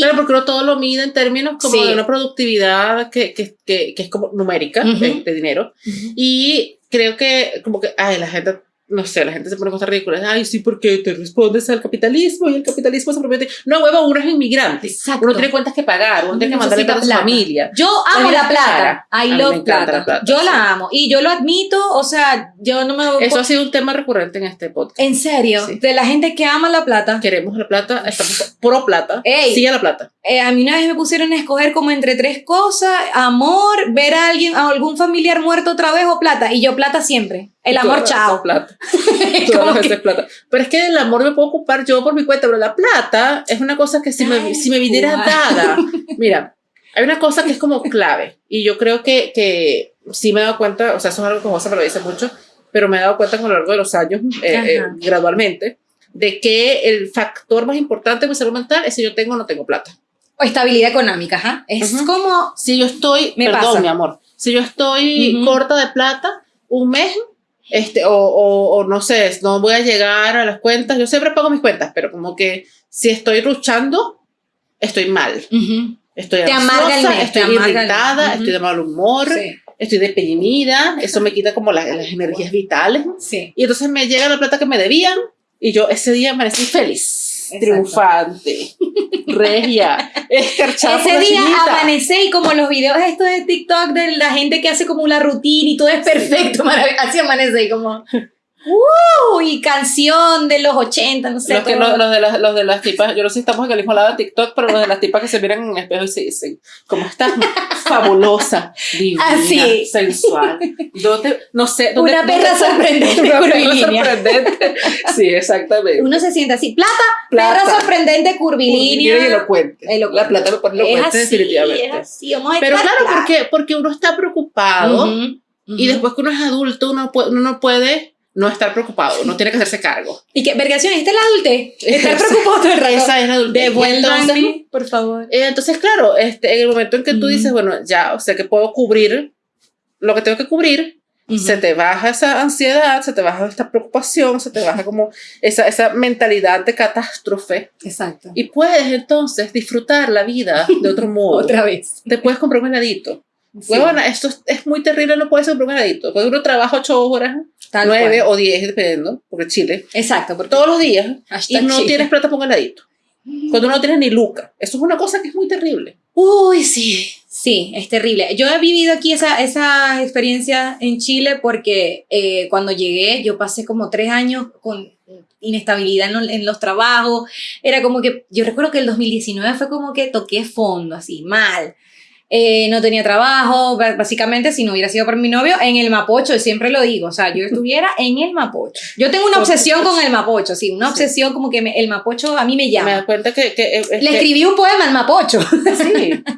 Pero porque uno todo lo mide en términos como de una productividad que, que, que, que es como numérica de, dinero. Y creo que como que, ay, la gente no sé, la gente se pone cosas ridículas. Ay, sí, porque te respondes al capitalismo y el capitalismo se promete. No, huevo, uno es inmigrante. Exacto. Uno tiene cuentas que pagar, uno tiene que mandarle a su familia. Yo amo la plata. I love plata. Yo la amo. Y yo lo admito, o sea, yo no me. Eso ha sido un tema recurrente en este podcast. En serio, de la gente que ama la plata. Queremos la plata, estamos pro plata. Ey, sigue la plata. Eh, a mí una vez me pusieron a escoger como entre tres cosas: amor, ver a alguien, a algún familiar muerto otra vez o plata. Y yo plata siempre. El amor, chao. Plata. plata. Pero es que el amor me puedo ocupar yo por mi cuenta, pero la plata es una cosa que si, me, si me viniera dada. Mira, hay una cosa que es como clave y yo creo que, que sí me he dado cuenta, o sea, eso es algo que José me lo dice mucho, pero me he dado cuenta con lo largo de los años, eh, eh, gradualmente, de que el factor más importante de mi salud mental es si yo tengo o no tengo plata. O estabilidad económica, ¿ajá? Es como... Si yo estoy, me perdón, mi amor, si yo estoy corta de plata un mes, este, o, o, no sé, no voy a llegar a las cuentas, yo siempre pago mis cuentas, pero como que si estoy luchando, estoy mal. Estoy te ansiosa, estoy irritada, estoy de mal humor, estoy deprimida, eso me quita como las, las energías vitales. Sí. Y entonces me llega la plata que me debían y yo ese día amanecí feliz triunfante, regia, escarchada. Ese día amanecé y como los videos estos de TikTok de la gente que hace como una rutina y todo es perfecto, así amanece y como... ¡Uh! Y canción de los 80, no sé. Los, que, los, de las, los de las tipas, yo no sé si estamos en el mismo lado de TikTok, pero los de las tipas que se miran en un espejo y se dicen, ¿cómo estás? Fabulosa, divina, Así. sensual. ¿Dónde, no sé. ¿dónde, una perra sorprendente. Una perra sorprendente. Sí, exactamente. Uno se siente así, plata, plata. perra sorprendente, curvilínea. Y elocuente. elocuente. La plata lo pone elocuente definitivamente. Es así, vamos a Pero claro, porque, porque uno está preocupado y después que uno es adulto, uno, puede, uno no puede no estar preocupado, no tiene que hacerse cargo. Y que, vergación, esta es la adulte. Estar preocupado todo el rato. Esa es la adulte. Devuélvanme, por favor. Eh, entonces, claro, este, en el momento en que tú dices, bueno, ya, o sea, que puedo cubrir lo que tengo que cubrir, se te baja esa ansiedad, se te baja esta preocupación, se te baja como esa, esa mentalidad de catástrofe. Exacto. Y puedes entonces disfrutar la vida de otro modo. Otra vez. Te puedes comprar un heladito. Bueno, esto es, muy terrible, no puede ser un heladito. Porque uno trabaja ocho horas nueve o diez, dependiendo, porque Chile. Exacto. Porque todos los días. Y no tienes plata un heladito. Cuando no tienes ni luca. Eso es una cosa que es muy terrible. Uy, sí. Sí, es terrible. Yo he vivido aquí esa, esa experiencia en Chile porque eh, cuando llegué yo pasé como tres años con inestabilidad en, en, los trabajos. Era como que, yo recuerdo que el 2019 fue como que toqué fondo, así, mal. Eh, no tenía trabajo, básicamente si no hubiera sido por mi novio, en el Mapocho, siempre lo digo, o sea, yo estuviera en el Mapocho. Yo tengo una obsesión con el Mapocho, sí, una obsesión como que el Mapocho a mí me llama. Me das cuenta que... que Le escribí un poema al Mapocho. Sí.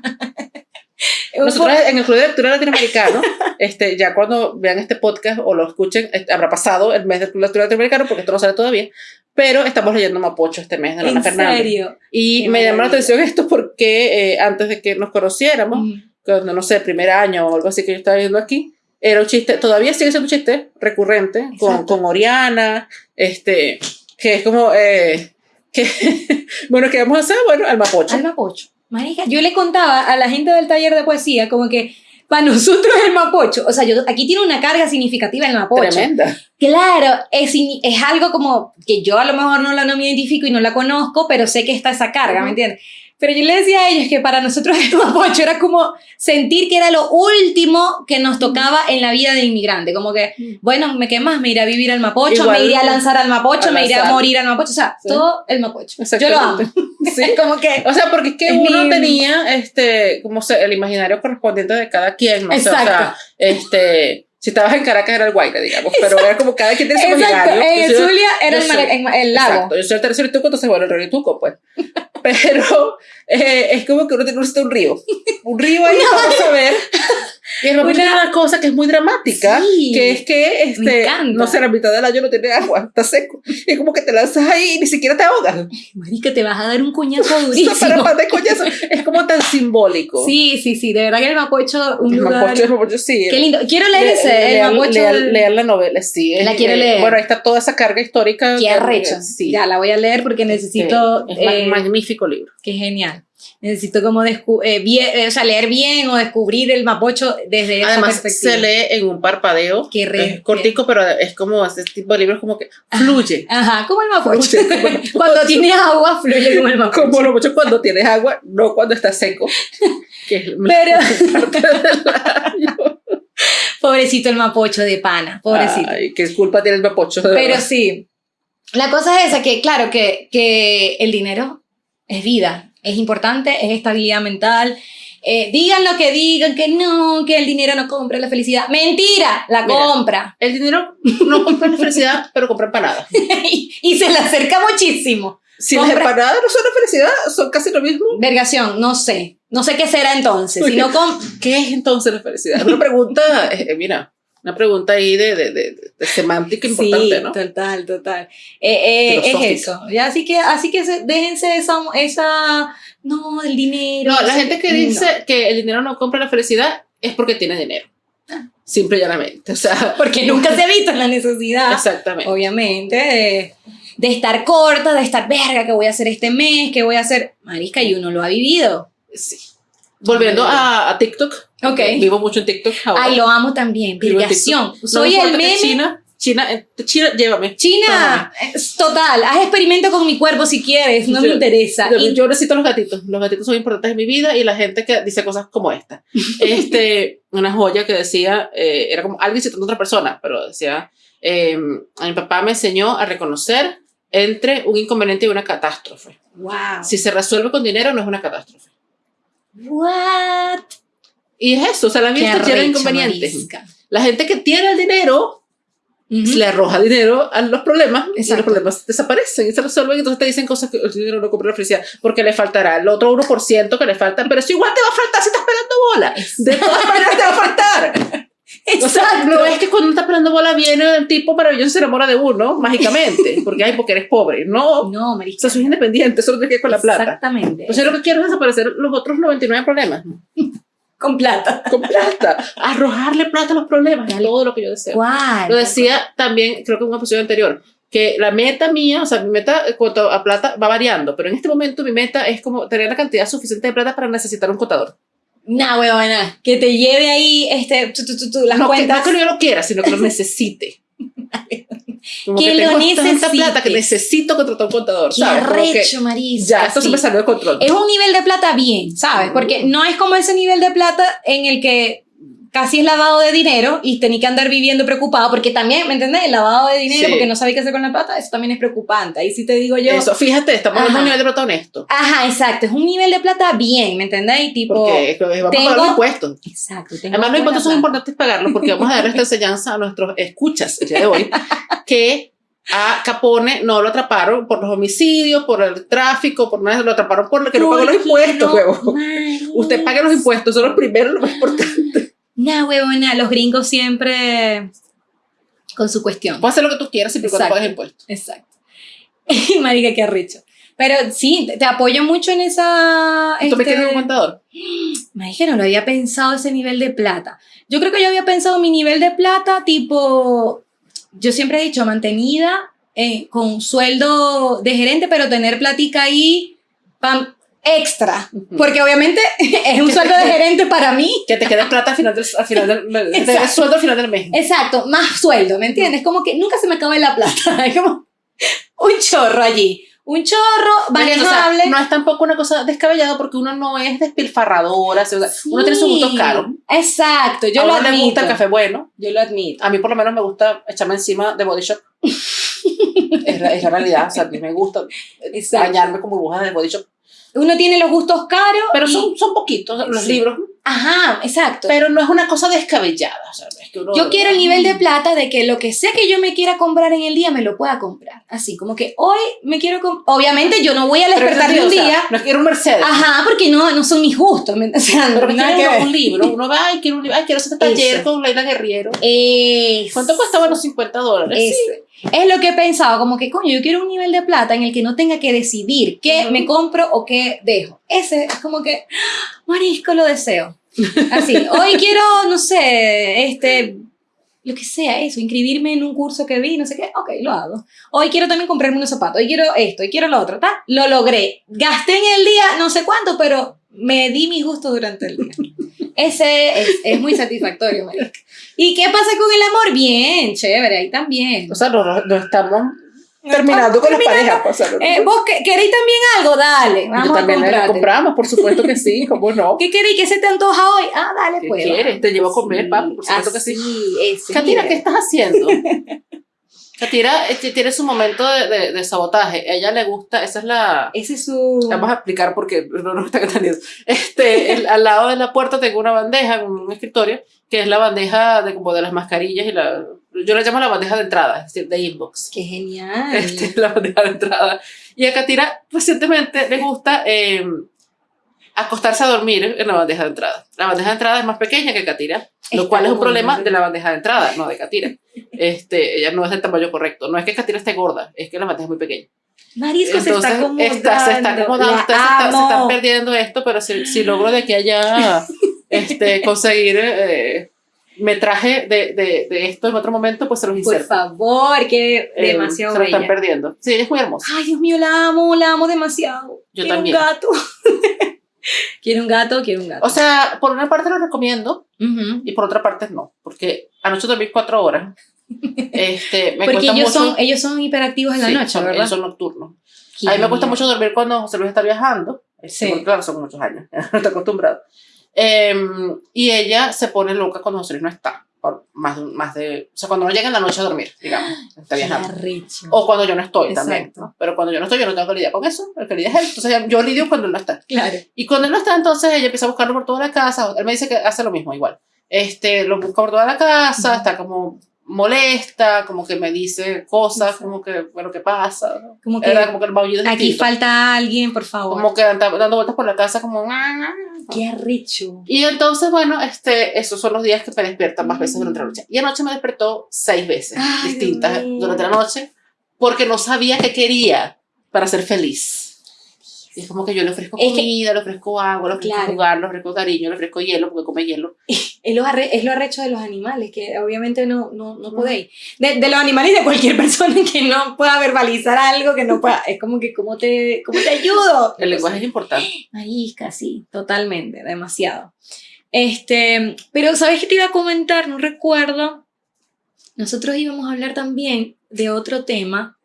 Nosotros en el Club de Lectura Latinoamericano, este, ya cuando vean este podcast o lo escuchen, este, habrá pasado el mes del Club de Lectura Latinoamericano, porque esto no sale todavía, pero estamos leyendo Mapocho este mes de Lana Fernández. ¿En serio? Y me llamó la atención esto porque eh, antes de que nos conociéramos, cuando no sé, primer año o algo así que yo estaba viendo aquí, era un chiste, todavía sigue siendo un chiste recurrente con, con Oriana, este, que es como, eh, que, bueno, ¿qué vamos a hacer? Bueno, al Mapocho. Al Mapocho. Marica, yo le contaba a la gente del taller de poesía como que para nosotros el mapocho, o sea, yo, aquí tiene una carga significativa el mapocho. Tremenda. Claro, es, es algo como que yo a lo mejor no la no me identifico y no la conozco, pero sé que está esa carga, ¿me entiendes? Pero yo le decía a ellos que para nosotros el mapocho era como sentir que era lo último que nos tocaba en la vida de inmigrante. Como que, bueno, ¿me qué más? Me iré a vivir al mapocho, me iré a lanzar al mapocho, me iré a morir al mapocho. O sea, todo el mapocho. Yo lo amo. Sí. como que. O sea, porque es que uno tenía este, como se, el imaginario correspondiente de cada quien. ¿no? Exacto. O sea, este si estabas en Caracas era el Guayra, digamos, pero era como cada quien tiene su imaginario. En Zulia era el, el, lago. Exacto, yo soy el tercer tuco, entonces bueno, el río Tuco, pues. Pero eh, es como que uno tiene un río. Un río ahí, vamos a ver. Y es una cosa que es muy dramática, que es que este, no sé, la mitad del año no tiene agua, está seco. Y es como que te lanzas ahí y ni siquiera te ahogas. Marica, te vas a dar un coñazo durísimo. para, coñazo. Es como tan simbólico. Sí, sí, sí, de verdad que el Mapocho... Un el Mapocho, el Mapocho, sí. Qué lindo. Quiero leer ese, el Mapocho. Leer, la novela, sí. La quiero leer. Bueno, ahí está toda esa carga histórica. Qué arrecha. Sí. Ya, la voy a leer porque necesito... Es un eh, magnífico libro. Qué genial necesito como eh, eh, o sea, leer bien o descubrir el mapocho desde Además, se lee en un parpadeo. Qué es cortico, pero es como ese tipo de libros como que fluye. Ajá, como el mapocho. cuando tienes agua, fluye como el mapocho. Como el mapocho cuando tienes agua, no cuando está seco. pero... Pobrecito el mapocho de pana, pobrecito. Ay, qué culpa tiene el mapocho. pero sí. La cosa es esa, que claro, que, que el dinero es vida es importante, es estabilidad mental. Eh, digan lo que digan, que no, que el dinero no compra la felicidad. Mentira, la compra. El dinero no compra la felicidad, pero compra empanadas. y, se le acerca muchísimo. Si las empanadas no son la felicidad, son casi lo mismo. Vergación, no sé. No sé qué será entonces. Si no ¿Qué es entonces la felicidad? Una pregunta, eh, eh, mira, Una pregunta ahí de, de, de, semántica importante, ¿no? Total, total. Eh, eh, es eso. así que, así que déjense esa, esa, no, el dinero. No, la gente que dice que el dinero no compra la felicidad es porque tiene dinero. Ah. Simple y llanamente. O sea, porque nunca se ha visto la necesidad. Exactamente. Obviamente, de, estar corta, de estar verga, que voy a hacer este mes, que voy a hacer. Marisca, y uno lo ha vivido. Sí. Volviendo a, a TikTok. Ok. Vivo mucho en TikTok ahora. Ay, lo amo también. Virgación. Soy el meme. China, China, eh, China, llévame. China, total, haz experimento con mi cuerpo si quieres, no me interesa. Yo, yo, necesito los gatitos, los gatitos son importantes en mi vida y la gente que dice cosas como esta. este, una joya que decía, eh, era como alguien citando a otra persona, pero decía, eh, mi papá me enseñó a reconocer entre un inconveniente y una catástrofe. Wow. Si se resuelve con dinero no es una catástrofe. What? Y es eso, o sea, la vida está llena de inconvenientes. La gente que tiene el dinero le arroja dinero a los problemas y los problemas desaparecen y se resuelven. Entonces te dicen cosas que el dinero no compra la felicidad porque le faltará el otro 1% que le falta, pero eso igual te va a faltar si estás pelando bola. De todas maneras te va a faltar. Exacto. O sea, no es que cuando estás pelando bola viene el tipo maravilloso y se enamora de uno mágicamente, porque hay porque eres pobre. No, no, marica. O sea, soy independiente, solo te que con la plata. Exactamente. Yo lo que quiero es desaparecer los otros 99 problemas. Con plata. Con plata. Arrojarle plata a los problemas. Es todo lo que yo deseo. ¿Cuál? Lo decía también, creo que en una posición anterior, que la meta mía, o sea, mi meta cuanto a plata va variando, pero en este momento mi meta es como tener la cantidad suficiente de plata para necesitar un contador. Nah, huevona, que te lleve ahí este, tú, tú, tú, las no, cuentas. Que, no que yo lo quiera, sino que lo necesite. Como que, lo necesita plata que necesito contratar un contador, ¿sabes? Arrecho, Marisa. Ya, esto se me salió de control. Es un nivel de plata bien, ¿sabes? Porque no es como ese nivel de plata en el que casi es lavado de dinero y tenía que andar viviendo preocupado, porque también, ¿me entendés? El lavado de dinero porque no sabía qué hacer con la plata, eso también es preocupante. Ahí sí te digo yo. Eso, fíjate, estamos en un nivel de plata honesto. Ajá, exacto, es un nivel de plata bien, ¿me entendés? Y tipo. Porque vamos a pagar los impuestos. Exacto. Además, los impuestos son importantes pagarlos porque vamos a dar esta enseñanza a nuestros escuchas el día de hoy, que a Capone no lo atraparon por los homicidios, por el tráfico, por nada, lo atraparon por que no pagó los impuestos, huevo. Usted paga los impuestos, son los primeros, lo más importante. Nah, huevona, los gringos siempre con su cuestión. Puedes hacer lo que tú quieras siempre cuando pagues impuestos. Exacto. Marica, qué arrecho. Pero sí, te apoyo mucho en esa... ¿Tú este un contador? Marica, no lo había pensado ese nivel de plata. Yo creo que yo había pensado mi nivel de plata tipo... Yo siempre he dicho mantenida eh, con sueldo de gerente, pero tener platica ahí pam, extra, porque obviamente es un sueldo de gerente para mí. Que te quede plata al final del, al final del, sueldo al final del mes. Exacto, más sueldo, ¿me entiendes? Como que nunca se me acaba la plata, es como un chorro allí. Un chorro manejable. no es tampoco una cosa descabellada porque uno no es despilfarradora, o sea, uno tiene sus gustos caros. Exacto, yo lo admito. me gusta el café bueno. Yo lo admito. A mí por lo menos me gusta echarme encima de Body Shop. es, la, es, la, realidad, o sea, a mí me gusta bañarme con burbujas de Body Shop uno tiene los gustos caros. Pero son, son poquitos los libros. Aja, exacto. Pero no es una cosa descabellada. yo quiero el nivel de plata de que lo que sea que yo me quiera comprar en el día me lo pueda comprar. Así, como que hoy me quiero comprar. Obviamente yo no voy a despertar de un día. no quiero un Mercedes. Ajá, porque no, no son mis gustos. O sea, pero no un libro. Uno va, y quiero un libro. Ay, quiero hacer taller con Leila Guerriero. ¿Cuánto cuestaban los 50 dólares? Es lo que he pensado, como que, coño, yo quiero un nivel de plata en el que no tenga que decidir qué me compro o qué dejo. Ese es como que, marisco, lo deseo. Así, hoy quiero, no sé, este, lo que sea, eso, inscribirme en un curso que vi, no sé qué, ok, lo hago. Hoy quiero también comprarme unos zapatos, hoy quiero esto, hoy quiero lo otro, ¿está? Lo logré. Gasté en el día no sé cuánto, pero me di mi gusto durante el día. Ese es, es muy satisfactorio, marica. ¿Y qué pasa con el amor? Bien, chévere, ahí también. O sea, no, estamos terminando con las parejas. Eh, ¿Vos queréis también algo? Dale, vamos también a compramos, por supuesto que sí, ¿cómo no? ¿Qué queréis? ¿Qué se te antoja hoy? Ah, dale, ¿Qué pues. quieres? Te llevo a comer, papi, por supuesto que sí. Ese, Katina, ¿qué estás haciendo? Katira este, tiene su momento de, de, de, sabotaje. A ella le gusta, esa es la. Ese es su. Vamos a explicar porque no nos está entendiendo. Este, el, al lado de la puerta tengo una bandeja, un escritorio, que es la bandeja de como de las mascarillas y la. Yo la llamo la bandeja de entrada, es decir, de inbox. ¡Qué genial! Este, la bandeja de entrada. Y a Katira recientemente le gusta. Eh, acostarse a dormir en la bandeja de entrada. La bandeja de entrada es más pequeña que Katira, lo cual es un problema de la bandeja de entrada, no de Katira. Este, ella no es del tamaño correcto. No es que Katira esté gorda, es que la bandeja es muy pequeña. Marisco se está acomodando. Está, se está acomodando. Ustedes se, están perdiendo esto, pero si, si logro de que haya este, conseguir eh, metraje de, de, de, esto en otro momento, pues se los inserto. Por favor, que eh, demasiado Se lo están perdiendo. Sí, es muy hermosa. Ay, Dios mío, la amo, la amo demasiado. Yo quiero también. un gato. quiero un gato, quiero un gato. O sea, por una parte lo recomiendo y por otra parte no, porque anoche dormí cuatro horas. Este, me porque ellos, mucho, son, ellos son hiperactivos en la noche, son, ¿verdad? Ellos son nocturnos. A mí me cuesta mucho dormir cuando José Luis está viajando. Sí. Porque, claro, son muchos años, no está acostumbrado. Eh, y ella se pone loca cuando José Luis no está. Más, más de, o sea, cuando no llega en la noche a dormir, digamos, está viajando. O cuando yo no estoy Exacto. también. ¿no? Pero cuando yo no estoy, yo no tengo que lidiar con eso. El que lidia es él. Entonces yo lidio cuando él no está. Claro. Y cuando él no está, entonces ella empieza a buscarlo por toda la casa. Él me dice que hace lo mismo igual. Este, lo busca por toda la casa, uh -huh. está como molesta, como que me dice cosas, como que, bueno, ¿qué pasa? Como que, Era como que el maullido es Aquí distinto. falta alguien, por favor. Como que anda, dando vueltas por la casa como... Qué arrecho. Y entonces, bueno, este, esos son los días que me despiertan más veces durante la noche. Y anoche me despertó seis veces Ay, distintas durante la noche porque no sabía qué quería para ser feliz. Y es como que yo le ofrezco Es que- comida, le ofrezco agua, le ofrezco Claro. jugar, le ofrezco cariño, le ofrezco hielo porque come hielo. Es lo, arre- es lo arrecho de los animales, que obviamente no, no, no podéis. De, de los animales y de cualquier persona que no pueda verbalizar algo, que no pueda. Es como que, ¿cómo te, cómo te ayudo? El lenguaje es importante. Marisca, sí, totalmente, demasiado. Este, pero ¿sabes qué te iba a comentar? No recuerdo. Nosotros íbamos a hablar también de otro tema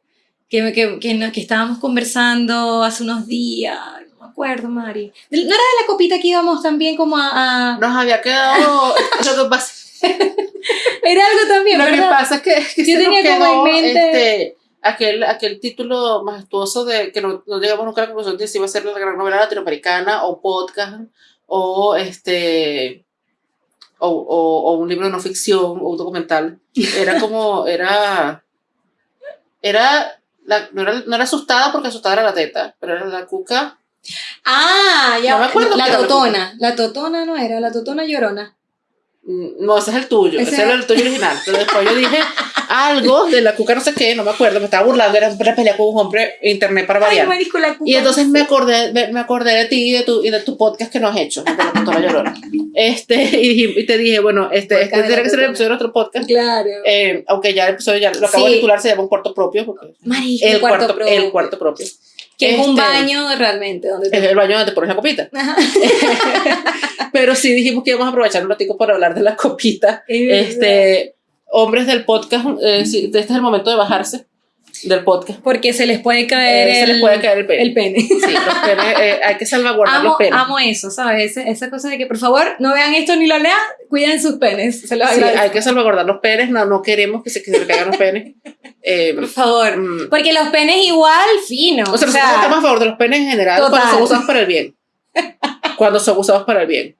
que, que, que, que estábamos conversando hace unos días. No me acuerdo, Mari. ¿No era de la copita que íbamos también como a... a- Nos había quedado... lo que pasa, Era algo también, lo que pasa es que, que Yo tenía como en quedó, mente- este, aquel, aquel título majestuoso de que no, no llegamos nunca a la conclusión de si iba a ser la gran novela latinoamericana o podcast o este o, o, o un libro de no ficción o un documental era como era era la- no, era, no era asustada porque asustada era la teta, pero era la cuca. Ah, ya. No me acuerdo La totona. La totona no era, la totona llorona. Mm, No, ese es el tuyo, Ese ese, era el tuyo original. Pero después yo dije algo de la cuca, no sé qué, no me acuerdo, me estaba burlando, era una pelea con un hombre internet para Ay, variar. marisco, la cuca. Y entonces me acordé, me me acordé de ti y de tu, y de tu podcast que no has hecho, de la Llorona. Este, y, y te dije, bueno, este, este tiene que ser el episodio de nuestro podcast. Claro. Eh, aunque ya el episodio ya lo acabo Sí. de titular, se llama un cuarto propio. Porque Marisco, el, cuarto, propio. el cuarto propio. Que es un Este, baño realmente. Donde Es el baño donde te pones la copita. Pero sí dijimos que íbamos a aprovechar un ratico para hablar de la copita. Es. Este, hombres del podcast, eh, sí, este es el momento de bajarse del podcast. Porque se les puede caer, Eh, el, se les puede caer el pene. el pene. Sí, los penes, eh, hay que salvaguardar Amo, los penes. amo eso, ¿sabes? Esa, esa cosa de que por favor no vean esto ni lo lean, cuiden sus penes. Se los Sí, hay que salvaguardar los penes, no, no queremos que se, que se le caigan los penes. Eh, Por favor. mm, Porque los penes igual, fino. o sea, nosotros estamos a favor de los penes en general Total. cuando son usados para el bien. Cuando son usados para el bien.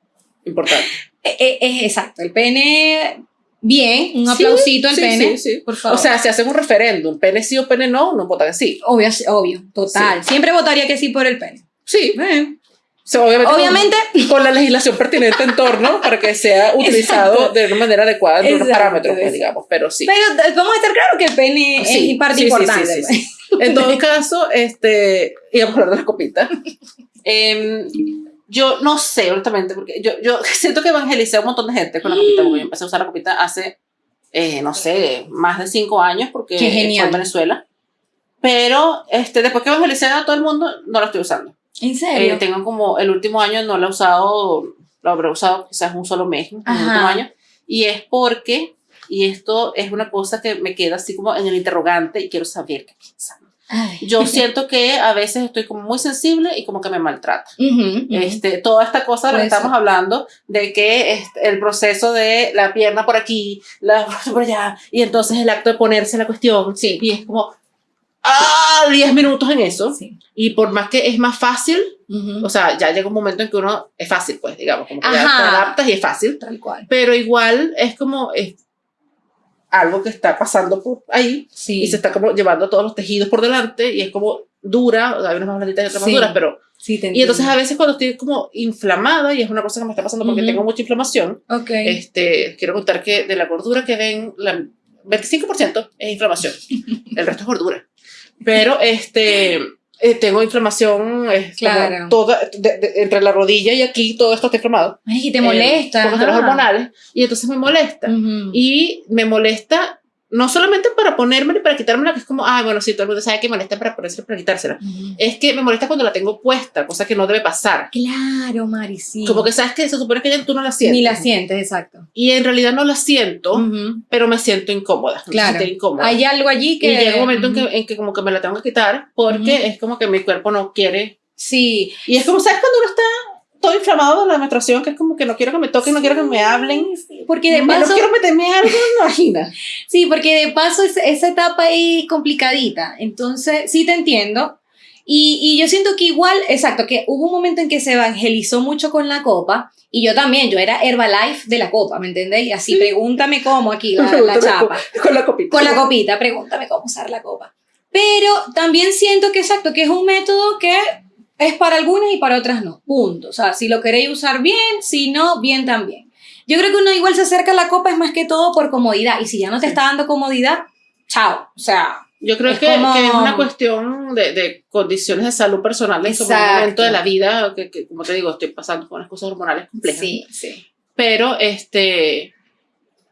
Importante. eh, eh, es exacto, el pene, bien, un aplausito al sí, pene. sí, sí. Por favor. O sea, si hacen un referéndum, pene sí o pene no, no votan que sí. obvio, obvio, total. Siempre votaría que sí por el pene. Sí. Eh, O sea, obviamente, Obviamente. Con, con la legislación pertinente en torno para que sea utilizado Exacto. de una manera adecuada unos Exacto, parámetros, pues, digamos, pero sí. Pero eh, vamos a estar claros que el pene es parte importante. sí, sí, pues. En todo caso, este, íbamos a hablar de las copitas. Em, yo no sé, honestamente, porque yo, yo siento que evangelicé a un montón de gente con la copita, porque yo empecé a usar la copita hace, eh, no sé, más de cinco años, porque Qué fue genial. en Venezuela. Pero este, después que evangelicé a todo el mundo, no la estoy usando. ¿En Eh, serio? tengo como el último año no la he usado, lo habré usado quizás un solo mes, en el Ajá. último año. Y es porque, y esto es una cosa que me queda así como en el interrogante y quiero saber qué piensan. Ay. Yo siento que a veces estoy como muy sensible y como que me maltrata. Ujú, ujú. Este, toda esta cosa de la que estamos hablando, de que este, el proceso de la pierna por aquí, la por allá, y entonces el acto de ponerse la cuestión, Sí. y es como, ah, 10 minutos en eso, Sí. y por más que es más fácil, Ujú. o sea, ya llega un momento en que uno es fácil, pues, digamos, como que ya te adaptas y es fácil, Tal cual. pero igual es como es algo que está pasando por ahí Sí. y se está como llevando todos los tejidos por delante y es como dura, hay unas más blanditas y otras Sí. más duras, pero Sí, te y entonces a veces cuando estoy como inflamada, y es una cosa que me está pasando porque tengo mucha inflamación, okay. este, quiero contar que de la gordura que ven, la 25% es inflamación, el resto es gordura. Pero este, eh, tengo inflamación claro. toda, entre la rodilla y aquí, todo esto está inflamado. Ay, y te molesta. Eh, los hormonales. Y entonces me molesta. Y me molesta no solamente para ponérmela y para quitármela, que es como, ay, bueno, sí, todo el mundo sabe que molesta para ponerse para quitársela. Es que me molesta cuando la tengo puesta, cosa que no debe pasar. Claro, Mari, sí. Como que sabes que se supone que ya tú no la sientes. Ni la sientes, exacto. Y en realidad no la siento, pero me siento incómoda. Claro. incómoda. Hay algo allí que... Y llega un momento en, que, en que como que me la tengo que quitar porque es como que mi cuerpo no quiere Sí. Y es como, ¿sabes cuando uno está todo inflamado de la menstruación, que es como que no quiero que me toquen, no quiero que me hablen. porque de paso... No quiero meterme algo, imagina. sí, porque de paso es, esa etapa ahí complicadita. Entonces, sí te entiendo. Y, y, yo siento que igual, exacto, que hubo un momento en que se evangelizó mucho con la copa. Y yo también, yo era Herbalife de la copa, ¿me entendéis? Y así, pregúntame cómo aquí la, la chapa. Con la copita. Con la copita, pregúntame cómo usar la copa. Pero también siento que, exacto, que es un método que es para algunas y para otras no. Punto. O sea, si lo queréis usar bien, si no, bien también. Yo creo que uno igual se acerca a la copa es más que todo por comodidad. Y si ya no te está dando comodidad, chao. O sea. Yo creo que, es una cuestión de, de, condiciones de salud personales, como un momento de la vida, que, que, como te digo, estoy pasando con unas cosas hormonales complejas. Sí, sí. Pero, este,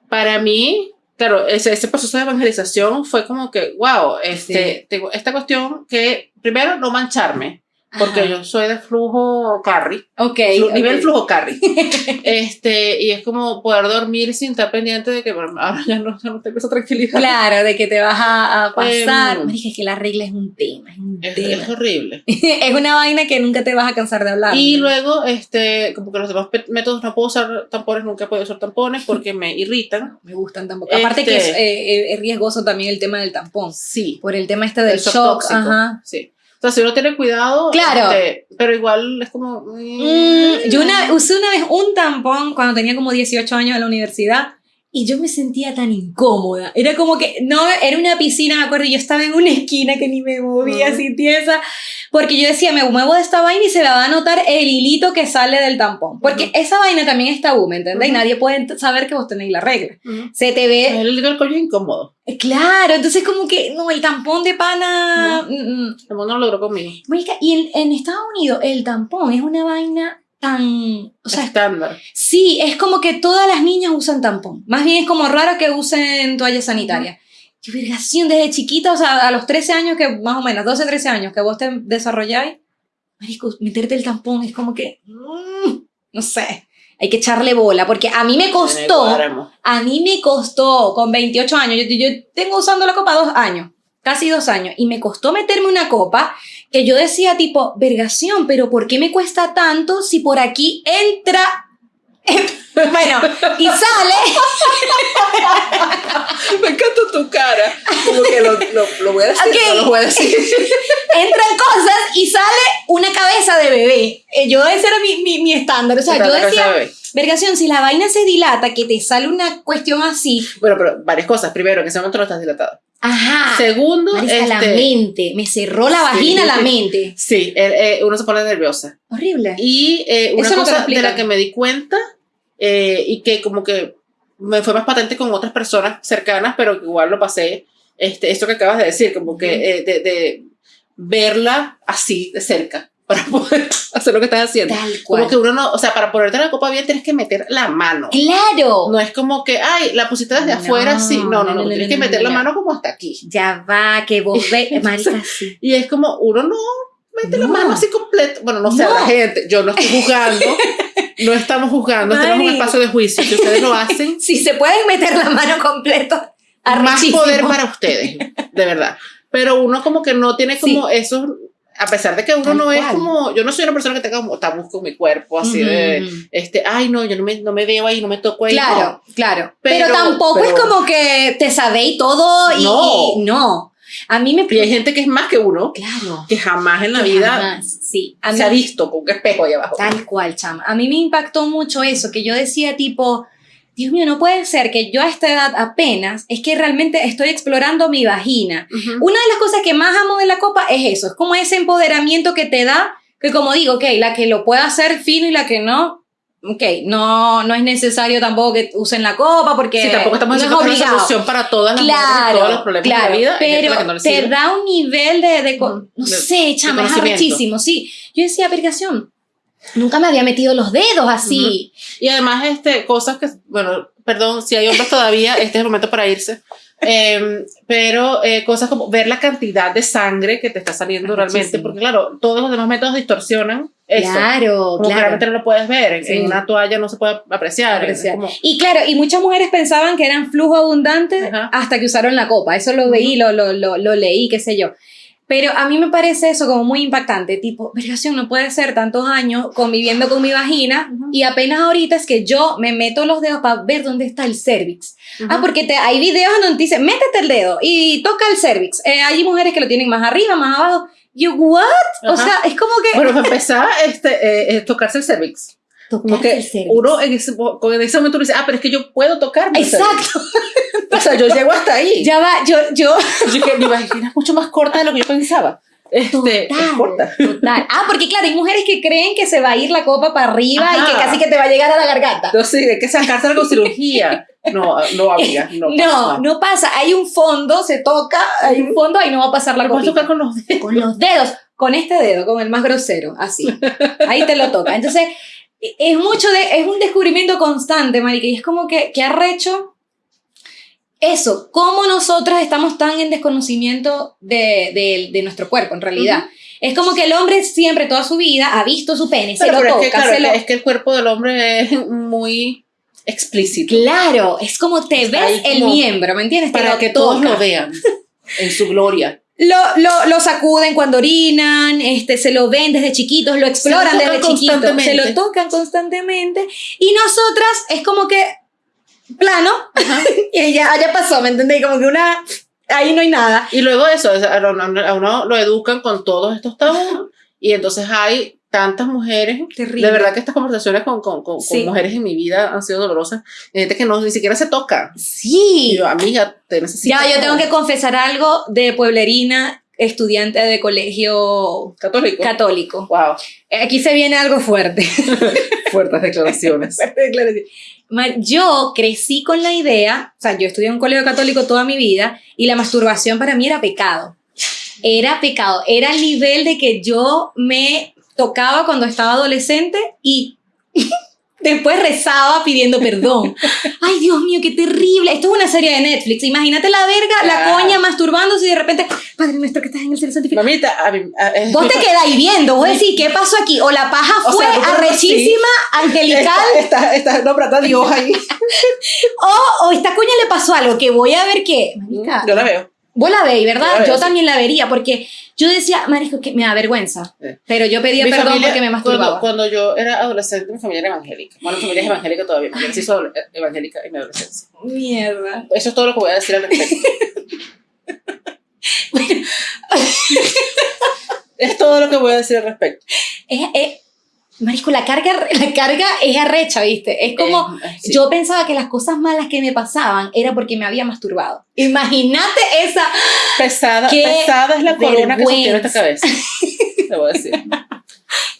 para mí, claro, ese, ese proceso de evangelización fue como que, wow, este, tengo esta cuestión que, primero, no mancharme porque yo soy de flujo carry. Ok. Nivel flujo carry. este, y es como poder dormir sin estar pendiente de que ahora ya no, ya no tengo esa tranquilidad. Claro, de que te vas a, pasar. Me dije que la regla es un tema, es un es, tema. Es horrible. es una vaina que nunca te vas a cansar de hablar. Y luego, este, como que los demás métodos no puedo usar tampones, nunca podido usar tampones porque me irritan. Me gustan tampoco. Aparte que es, eh, es, riesgoso también el tema del tampón. Sí. Por el tema este del shock. Ajá. Sí. O sea, si uno tiene cuidado, claro. Este, pero igual es como... Mm, yo una, usé una vez un tampón cuando tenía como 18 años en la universidad y yo me sentía tan incómoda. Era como que, no, era una piscina, me acuerdo, yo estaba en una esquina que ni me movía, así tiesa, porque yo decía, me muevo de esta vaina y se me va a notar el hilito que sale del tampón. Porque esa vaina también está tabú, ¿me entendés? Y nadie puede saber que vos tenéis la regla. Se te ve... El, el cuello incómodo. Eh, claro, entonces como que, no, el tampón de pana... No, mm, mm. no lo logró conmigo. Y en, en Estados Unidos el tampón es una vaina tan... O sea, estándar. Sí, es como que todas las niñas usan tampón. Más bien es como raro que usen toalla sanitaria. Qué vergación, desde chiquita, o sea, a los 13 años que, más o menos, 12, 13 años que vos te desarrolláis, marico, meterte el tampón es como que, mm, no sé, hay que echarle bola, porque a mí me costó, a mí me costó con 28 años, yo, yo tengo usando la copa dos años, casi dos años, y me costó meterme una copa que yo decía tipo, vergación, pero ¿por qué me cuesta tanto si por aquí entra... bueno, y sale... me encanta tu cara. Como que lo, lo, voy a decir, no lo voy a decir. Entran cosas y sale una cabeza de bebé. Eh, yo ese era mi, mi, mi estándar. O sea, yo decía... Vergación, si la vaina se dilata, que te sale una cuestión así. Bueno, pero varias cosas. Primero, en ese momento no estás dilatado. Ajá. Segundo, este, la mente. Me cerró la vagina la mente. Sí, eh, uno se pone nerviosa. Horrible. Y eh, una cosa de la que me di cuenta eh, y que como que me fue más patente con otras personas cercanas, pero que igual lo pasé, este, esto que acabas de decir, como que de, de verla así de cerca para poder hacer lo que estás haciendo. Tal cual. Como que uno no, o sea, para ponerte la copa bien tienes que meter la mano. Claro. No es como que, ay, la pusiste desde afuera, sí. No, no, no, tienes que meter la mano como hasta aquí. Ya va, que vos ves, marica, sí. Y es como, uno no mete la mano así completo. Bueno, no sé, la gente, yo no estoy juzgando. no estamos juzgando, estamos en un espacio de juicio. Si ustedes lo hacen. si se pueden meter la mano completo. Más poder para ustedes, de verdad. Pero uno como que no tiene como esos a pesar de que uno no es como, yo no soy una persona que tenga como tabús con mi cuerpo, así de, este, ay, no, yo no me, no me veo ahí, no me toco ahí. Claro, claro. Pero, tampoco es como que te sabéis todo y no. no. A mí me... Y hay gente que es más que uno. Claro. Que jamás en la vida sí. se ha visto con qué espejo ahí abajo. Tal cual, chama. A mí me impactó mucho eso, que yo decía tipo Dios mío, no puede ser que yo a esta edad apenas es que realmente estoy explorando mi vagina. Una de las cosas que más amo de la copa es eso, es como ese empoderamiento que te da que como digo, ok, la que lo pueda hacer fino y la que no, ok, no, no es necesario tampoco que usen la copa porque sí, tampoco estamos no es una solución para todas las claro, todos los problemas de la vida. Pero te da un nivel de, de no sé, chama, es arrechísimo, sí. Yo decía, aplicación, nunca me había metido los dedos así. Y además, este, cosas que, bueno, perdón, si hay hombres todavía, este es el momento para irse. Em, pero eh, cosas como ver la cantidad de sangre que te está saliendo realmente, porque claro, todos los demás métodos distorsionan eso. Claro, como claro. Claramente no lo puedes ver, en, una toalla no se puede apreciar. Y claro, y muchas mujeres pensaban que eran flujo abundante hasta que usaron la copa, eso lo veí, lo, lo, lo, lo leí, qué sé yo. Pero a mí me parece eso como muy impactante, tipo, vergación, no puede ser tantos años conviviendo con mi vagina y apenas ahorita es que yo me meto los dedos para ver dónde está el cervix. Ah, porque te, hay videos donde dice, métete el dedo y toca el cervix. Eh, hay mujeres que lo tienen más arriba, más abajo. Yo, ¿what? O sea, es como que... Bueno, para empezar, este, eh, tocarse el cervix. El cervix. Uno en ese, en ese momento dice, ah, pero es que yo puedo tocarme Exacto. O sea, yo llego hasta ahí. Ya va, yo, yo. Yo que mi vagina es mucho más corta de lo que yo pensaba. Este, total, corta. total. Ah, porque claro, hay mujeres que creen que se va a ir la copa para arriba y que casi que te va a llegar a la garganta. No, sí, hay que sacarse con cirugía. No, no, amiga, no pasa. No, no pasa. Hay un fondo, se toca, hay un fondo, ahí no va a pasar la copa. tocar con los dedos. Con los dedos, con este dedo, con el más grosero, así. Ahí te lo toca. Entonces, es mucho de, es un descubrimiento constante, marica, y es como que, que arrecho eso, cómo nosotras estamos tan en desconocimiento de, de, nuestro cuerpo, en realidad. Es como que el hombre siempre, toda su vida, ha visto su pene, se lo toca. Es que, claro, es que el cuerpo del hombre es muy explícito. Claro, es como te ves el miembro, ¿me entiendes? Para que todos lo vean en su gloria. Lo, lo, lo, sacuden cuando orinan, este, se lo ven desde chiquitos, lo exploran desde chiquitos, se lo tocan constantemente. Y nosotras es como que plano y ya, ya pasó, ¿me entendí? Como que una, ahí no hay nada. Y luego eso, a uno lo educan con todos estos tabús y entonces hay tantas mujeres. Terrible. De verdad que estas conversaciones con, con, con, mujeres en mi vida han sido dolorosas. Gente que no, ni siquiera se toca. Sí. Yo, amiga, te necesito. Ya, yo tengo que confesar algo de pueblerina estudiante de colegio católico. Católico. Wow. Aquí se viene algo fuerte. Fuertes declaraciones. Fuertes declaraciones. Yo crecí con la idea, o sea, yo estudié en un colegio católico toda mi vida y la masturbación para mí era pecado. Era pecado. Era el nivel de que yo me tocaba cuando estaba adolescente y Después rezaba pidiendo perdón. Ay, Dios mío, qué terrible. Esto es una serie de Netflix. Imagínate la verga, la coña masturbándose y de repente, Padre nuestro que estás en el cielo santificado. Mamita, a mí, vos te quedáis viendo, vos decís, ¿qué pasó aquí? O la paja fue arrechísima, angelical. Está, está, está nombrando a Dios ahí. o, o esta coña le pasó algo, que voy a ver qué. Yo la veo. Vos la veis, ¿verdad? Yo también la vería, porque yo decía, marisco, que me da vergüenza. Pero yo pedía perdón porque me masturbaba. Cuando, yo era adolescente, mi familia era evangélica. Bueno, mi familia es evangélica todavía. Mi se hizo evangélica en mi adolescencia. Mierda. Eso es todo lo que voy a decir al respecto. es todo lo que voy a decir al respecto. Es, es, Marisco, la carga, la carga es arrecha, ¿viste? Es como, yo pensaba que las cosas malas que me pasaban era porque me había masturbado. Imagínate esa... Pesada, pesada es la corona que sostiene esta cabeza. Te voy a decir.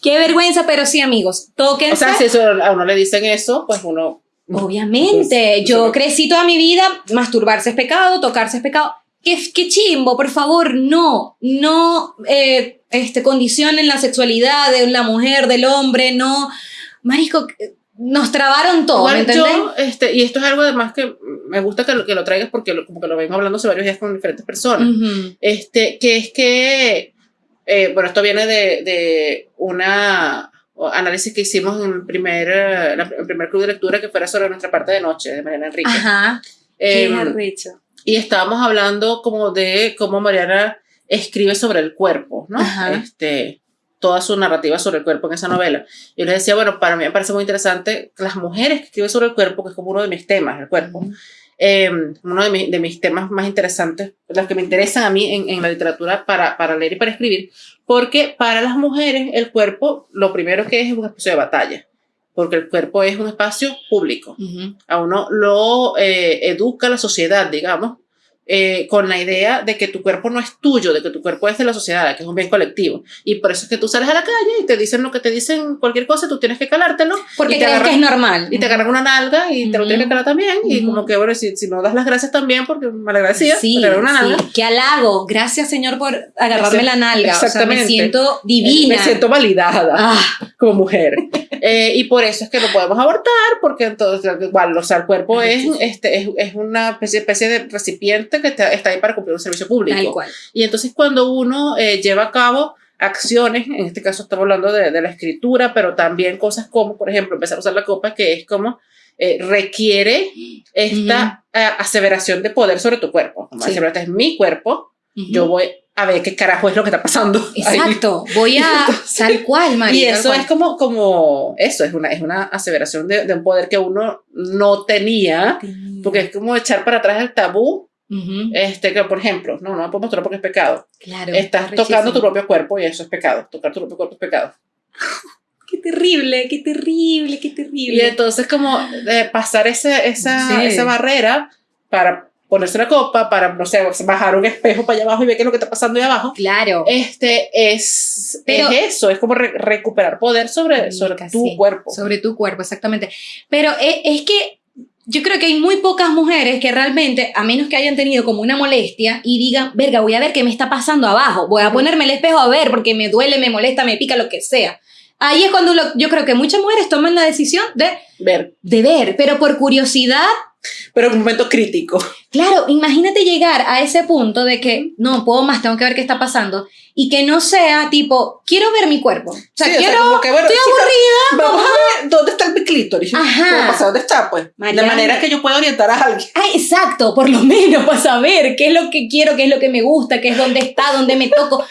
Qué vergüenza, pero sí, amigos, tóquense. O sea, si eso, a uno le dicen eso, pues uno... Obviamente, pues, yo crecí toda mi vida, masturbarse es pecado, tocarse es pecado. Qué, qué chimbo, por favor, no, no... Eh, este, condicionen la sexualidad de la mujer, del hombre, no. Marisco, nos trabaron todo. ¿me yo, este, y esto es algo además que me gusta que lo, que lo traigas porque lo, como que lo vengo hablando hace varios días con diferentes personas. este, que es que, eh, bueno, esto viene de, de una análisis que hicimos en el primer, el primer club de lectura que fuera sobre nuestra parte de noche de Mariana Enrique. Ajá. Eh, y estábamos hablando como de cómo Mariana escribe sobre el cuerpo, ¿no? Este, toda su narrativa sobre el cuerpo en esa novela. Yo les decía, bueno, para mí me parece muy interesante las mujeres que escriben sobre el cuerpo, que es como uno de mis temas, el cuerpo. Em, uno de, de, mis temas más interesantes, los que me interesan a mí en, en, la literatura para, para leer y para escribir, porque para las mujeres el cuerpo lo primero que es es un espacio de batalla, porque el cuerpo es un espacio público. A uno lo eh, educa la sociedad, digamos, eh, con la idea de que tu cuerpo no es tuyo, de que tu cuerpo es de la sociedad, que es un bien colectivo. Y por eso es que tú sales a la calle y te dicen lo que te dicen cualquier cosa, tú tienes que calártelo. Porque y te crees que es normal. Y te agarran una nalga y te lo tienes que calar también. Y como que, bueno, si, si, no das las gracias también, porque me agradecía, sí, te una nalga. Sí. Qué halago. Gracias, Señor, por agarrarme la nalga. Exactamente. me siento divina. Me siento validada ah. como mujer. Eh, y por eso es que no podemos abortar, porque entonces, igual, o sea, el cuerpo es, este, es, es una especie, especie de recipiente que está, está ahí para cumplir un servicio público. Y entonces cuando uno eh, lleva a cabo acciones, en este caso estamos hablando de, de, la escritura, pero también cosas como, por ejemplo, empezar a usar la copa, que es como eh, requiere esta aseveración de poder sobre tu cuerpo. Como este es mi cuerpo, yo voy a ver qué carajo es lo que está pasando. Exacto, voy a tal cual, María. Y eso es como, como, eso es una, es una aseveración de, de un poder que uno no tenía, porque es como echar para atrás el tabú este, que por ejemplo, no, no me puedo mostrar porque es pecado. Claro. Estás tocando tu propio cuerpo y eso es pecado. Tocar tu propio cuerpo es pecado. qué terrible, qué terrible, qué terrible. Y entonces como eh, pasar esa, esa, esa barrera para ponerse la copa, para, no sé, bajar un espejo para allá abajo y ver qué es lo que está pasando ahí abajo. Claro. Este es, Pero, es eso, es como recuperar poder sobre, sobre tu cuerpo. Sobre tu cuerpo, exactamente. Pero es, es que yo creo que hay muy pocas mujeres que realmente, a menos que hayan tenido como una molestia y digan, verga, voy a ver qué me está pasando abajo, voy a ponerme el espejo a ver porque me duele, me molesta, me pica, lo que sea. Ahí es cuando yo creo que muchas mujeres toman la decisión de ver. De ver, pero por curiosidad pero en un momento crítico. Claro, imagínate llegar a ese punto de que no puedo más, tengo que ver qué está pasando y que no sea tipo, quiero ver mi cuerpo. O sea, quiero, estoy aburrida. Vamos a ver dónde está el clítoris. Ajá. ¿Dónde está? Pues. de manera que yo pueda orientar a alguien. Ay, exacto, por lo menos para saber qué es lo que quiero, qué es lo que me gusta, qué es dónde está, dónde me toco.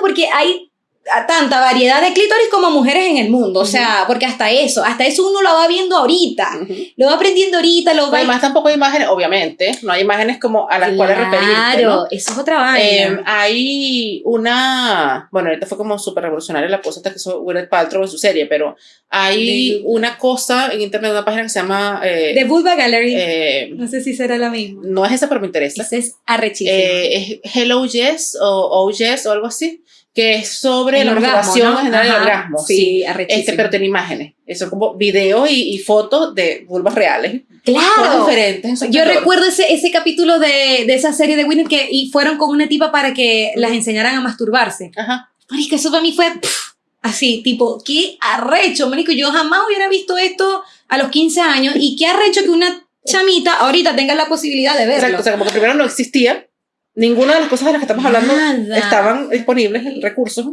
Porque hay a tanta variedad de clítoris como mujeres en el mundo, o sea, porque hasta eso, hasta eso uno lo va viendo ahorita, lo va aprendiendo ahorita, lo va... Además tampoco hay imágenes, obviamente, no hay imágenes como a las cuales referirte, Claro, eso es otra vaina. Em, hay una, bueno, ahorita fue como súper revolucionaria la cosa hasta que hizo Gwyneth Paltrow en su serie, pero hay una cosa en internet, una página que se llama... Eh, The Vulva Gallery, eh, no sé si será la misma. No es esa, pero me interesa. Esa es arrechísima. Eh, es Hello Yes o Oh Yes o algo así que es sobre la masturbación general del orgasmo. Sí, este, pero tiene imágenes. Eso como videos y, fotos de vulvas reales. Claro. diferentes. Yo recuerdo ese, ese capítulo de, de, esa serie de Winnie que y fueron con una tipa para que las enseñaran a masturbarse. Ajá. Marica, eso para mí fue así, tipo, qué arrecho, marico. Yo jamás hubiera visto esto a los 15 años y qué arrecho que una chamita ahorita tenga la posibilidad de verlo. Exacto, o sea, como que primero no existía Ninguna de las cosas de las que estamos hablando estaban disponibles en recursos.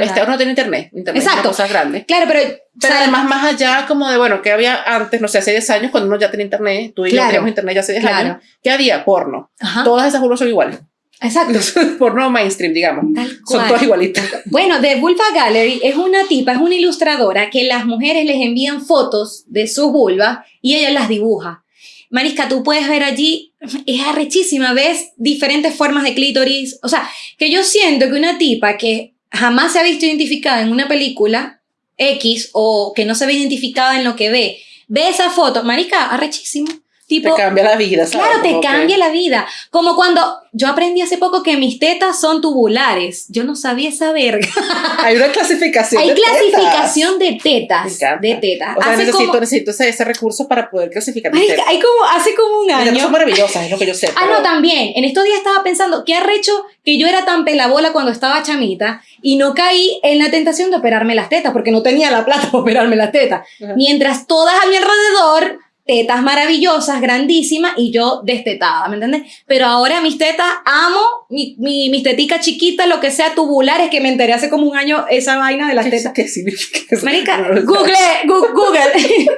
Este, no tiene internet. Internet Exacto. Es una cosa grande. Claro, pero. Pero además, más allá, como de, bueno, que había antes, no sé, hace 10 años, cuando uno ya tenía internet, tú y yo teníamos internet ya hace 10 años, ¿qué había? Porno. Todas esas burbujas son iguales. Exacto. Porno mainstream, digamos. Son todas igualitas. Bueno, The Vulva Gallery es una tipa, es una ilustradora que las mujeres les envían fotos de sus vulvas y ella las dibuja. Marisca, tú puedes ver allí, es arrechísima, ves diferentes formas de clítoris. O sea, que yo siento que una tipa que jamás se ha visto identificada en una película X o que no se ve identificada en lo que ve, ve esa foto, Marisca, arrechísimo te cambia la vida, ¿sabes? Claro, te cambia la vida. Como cuando yo aprendí hace poco que mis tetas son tubulares. Yo no sabía esa verga. Hay una clasificación Hay clasificación de tetas. De tetas. O sea, necesito, necesito ese, recurso para poder clasificar mis tetas. Hay como, hace como un año. son maravillosas, es lo que yo sé. Ah, no, también. En estos días estaba pensando, qué arrecho que yo era tan pelabola cuando estaba chamita y no caí en la tentación de operarme las tetas porque no tenía la plata para operarme las tetas. Mientras todas a mi alrededor tetas maravillosas, grandísimas, y yo destetada, ¿me entiendes? Pero ahora mis tetas, amo mi, mi, mis teticas chiquitas, lo que sea, tubulares, que me enteré hace como un año esa vaina de las tetas. ¿Qué significa eso? Marica, Google, Google.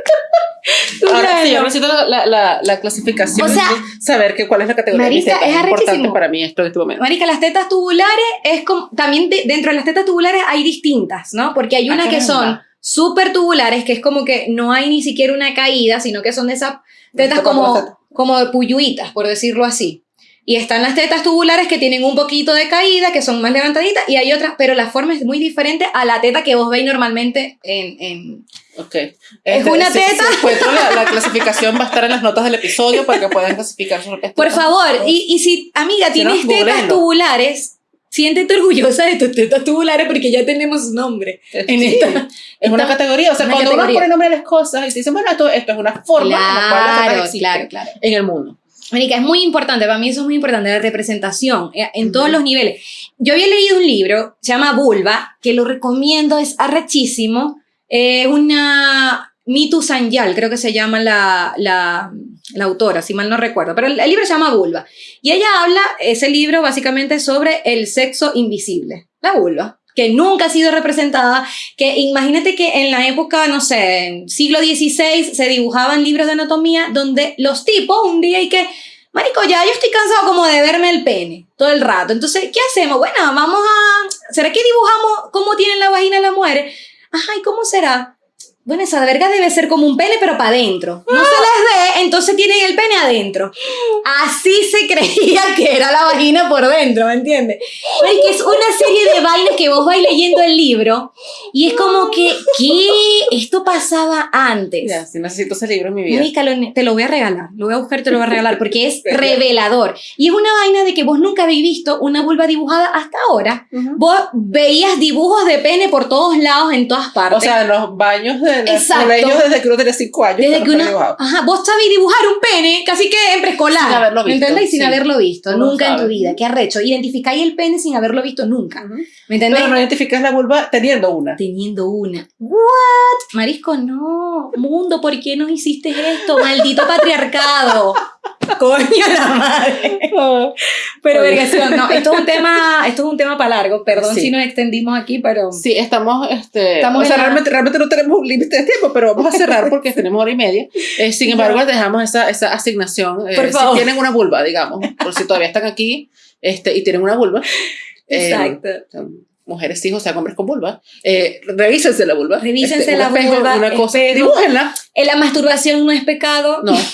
Ahora sí, yo necesito la, la, la, clasificación, o sea, saber que, cuál es la categoría Marica, de es importante para mí esto en este momento. Marica, las tetas tubulares es como, también dentro de las tetas tubulares hay distintas, ¿no? Porque hay unas que son súper tubulares, que es como que no hay ni siquiera una caída, sino que son de esas tetas como, como de puyuitas, por decirlo así. Y están las tetas tubulares que tienen un poquito de caída, que son más levantaditas, y hay otras, pero la forma es muy diferente a la teta que vos veis normalmente en... en ok. es Este, una si- teta. si encuentro la, la clasificación va a estar en las notas del episodio para que puedan clasificar sus Por favor, tetas. y, y si, amiga, Si no, tienes tetas tubulares, siéntete orgullosa de tus tetas tubulares porque ya tenemos nombre en Sí, esta. Es una categoría. O sea, una cuando categoría. uno pone nombre a las cosas y te dicen, bueno, esto, esto es una forma en la cual las Claro, claro, claro. en el mundo. Mónica, es muy importante, para mí eso es muy importante, la representación eh, en todos los niveles. Yo había leído un libro, se llama Vulva, que lo recomiendo, es arrechísimo. Es una Mitu Sanyal, creo que se llama la, la, autora, si mal no recuerdo, pero el, el libro se llama Vulva. Y ella habla, ese libro básicamente sobre el sexo invisible, la vulva, que nunca ha sido representada, que imagínate que en la época, no sé, siglo XVI se dibujaban libros de anatomía donde los tipos un día y que, marico, ya yo estoy cansado como de verme el pene todo el rato, entonces, ¿qué hacemos? Bueno, vamos a, ¿será que dibujamos cómo tienen la vagina las mujeres? Ajá, ¿y cómo será? Bueno, esa verga debe ser como un pene, pero para adentro. No se les ve, entonces tienen el pene adentro. Así se creía que era la vagina por dentro, ¿me entiendes? Pero es que es una serie de vainas que vos vais leyendo el libro y es como que, ¿qué? Esto pasaba antes. Ya, si necesito ese libro en mi vida. Mónica, lo- te lo voy a regalar, lo voy a buscar y te lo voy a regalar porque es revelador. Y es una vaina de que vos nunca habéis visto una vulva dibujada hasta ahora. Ujú. Vos veías dibujos de pene por todos lados, en todas partes. O sea, en los baños de Exacto. colegios desde que uno tenía 5 años. Desde que no uno, dibujado. ajá, vos sabés dibujar un pene casi que en preescolar. Sin haberlo ¿Me visto, entendés? Sin sí. haberlo visto, Uno nunca en tu vida. Qué arrecho. Identificáis el pene sin haberlo visto nunca. ¿Me entendés? Pero no identificas la vulva teniendo una. Teniendo una. ¿What? Marisco, no. Mundo, ¿por qué nos hiciste esto? Maldito patriarcado. Coño la madre. Pero vergación, no, esto es un tema, esto es un tema para largo. Perdón Sí. si nos extendimos aquí, pero Sí, estamos, este, Estamos o sea, en la- realmente, realmente no tenemos un límite de tiempo, pero vamos a cerrar porque tenemos hora y media. Eh, sin embargo, les dejamos esa, esa asignación. eh, Por favor. Si tienen una vulva, digamos, por si todavía están aquí este, y tienen una vulva. eh, Exacto. Mujeres, hijos, o sea, hombres con vulva. Eh, revísense la vulva. Revísense Este, la espejo, vulva, Una cosa, dibújenla. Eh, la masturbación no es pecado. No.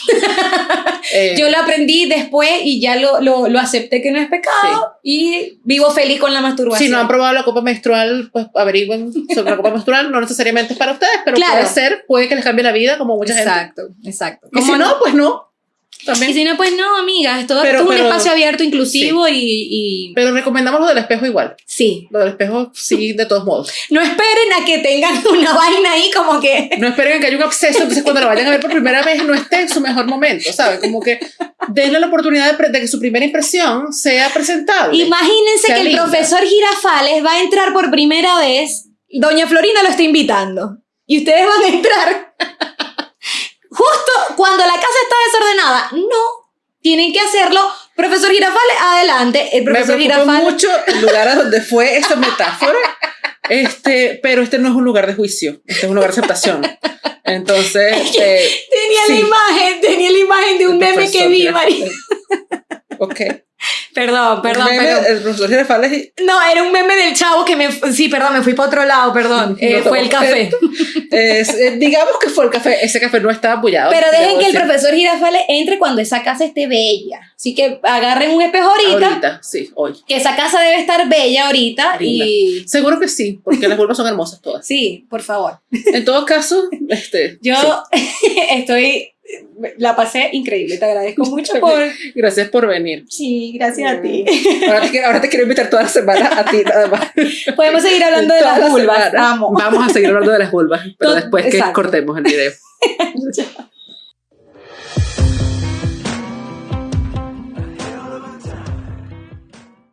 Eh, Yo lo aprendí después y ya lo, lo, lo acepté que no es pecado y vivo feliz con la masturbación. si no han probado la copa menstrual, pues averigüen sobre la copa menstrual. No necesariamente es para ustedes, pero Claro. puede ser, puede que les cambie la vida, como mucha gente. exacto, exacto. Y si ¿Cómo no, pues no. También. Y si no, pues no, amigas, esto, Pero- es un espacio abierto, inclusivo y, y Pero recomendamos lo del espejo igual. sí. Lo del espejo, sí, de todos modos. No esperen a que tengan una vaina ahí como que... No esperen a que haya un absceso, entonces cuando lo vayan a ver por primera vez no esté en su mejor momento, ¿sabes? Como que denle la oportunidad de, que su primera impresión sea presentable. Imagínense Sea que el profesor Girafales va a entrar por primera vez. Doña Florinda lo está invitando. Y ustedes van a entrar cuando la casa está desordenada. No. Tienen que hacerlo. Profesor Girafales, adelante. El Me profesor preocupa Girafales. mucho el lugar a donde fue esa metáfora, este, pero este no es un lugar de juicio, este es un lugar de aceptación. Entonces, eh, Tenía Sí. la imagen, tenía la imagen de un meme que vi. María. Ok. Perdón, perdón, El meme, perdón. El profesor Girafales y- No, era un meme del chavo que me... Sí, perdón, me fui para otro lado, perdón. Eh, fue el café. es, eh, digamos que fue el café, ese café no estaba apoyado. Pero dejen que el profesor Girafales entre cuando esa casa esté bella. Así que agarren un espejo ahorita, Ahorita, sí, hoy. que esa casa debe estar bella ahorita. Linda. Y Seguro que sí, porque las vulvas son hermosas todas. sí, por favor. En todo caso, este, Yo sí. estoy, la pasé increíble, te agradezco mucho por... gracias por venir. Sí, gracias a ti. Ahora te, quiero- ahora te quiero invitar toda la semana a ti nada más. Podemos seguir hablando de Toda las la vulvas. Vamos a seguir hablando de las vulvas, pero después que exacto. cortemos el video.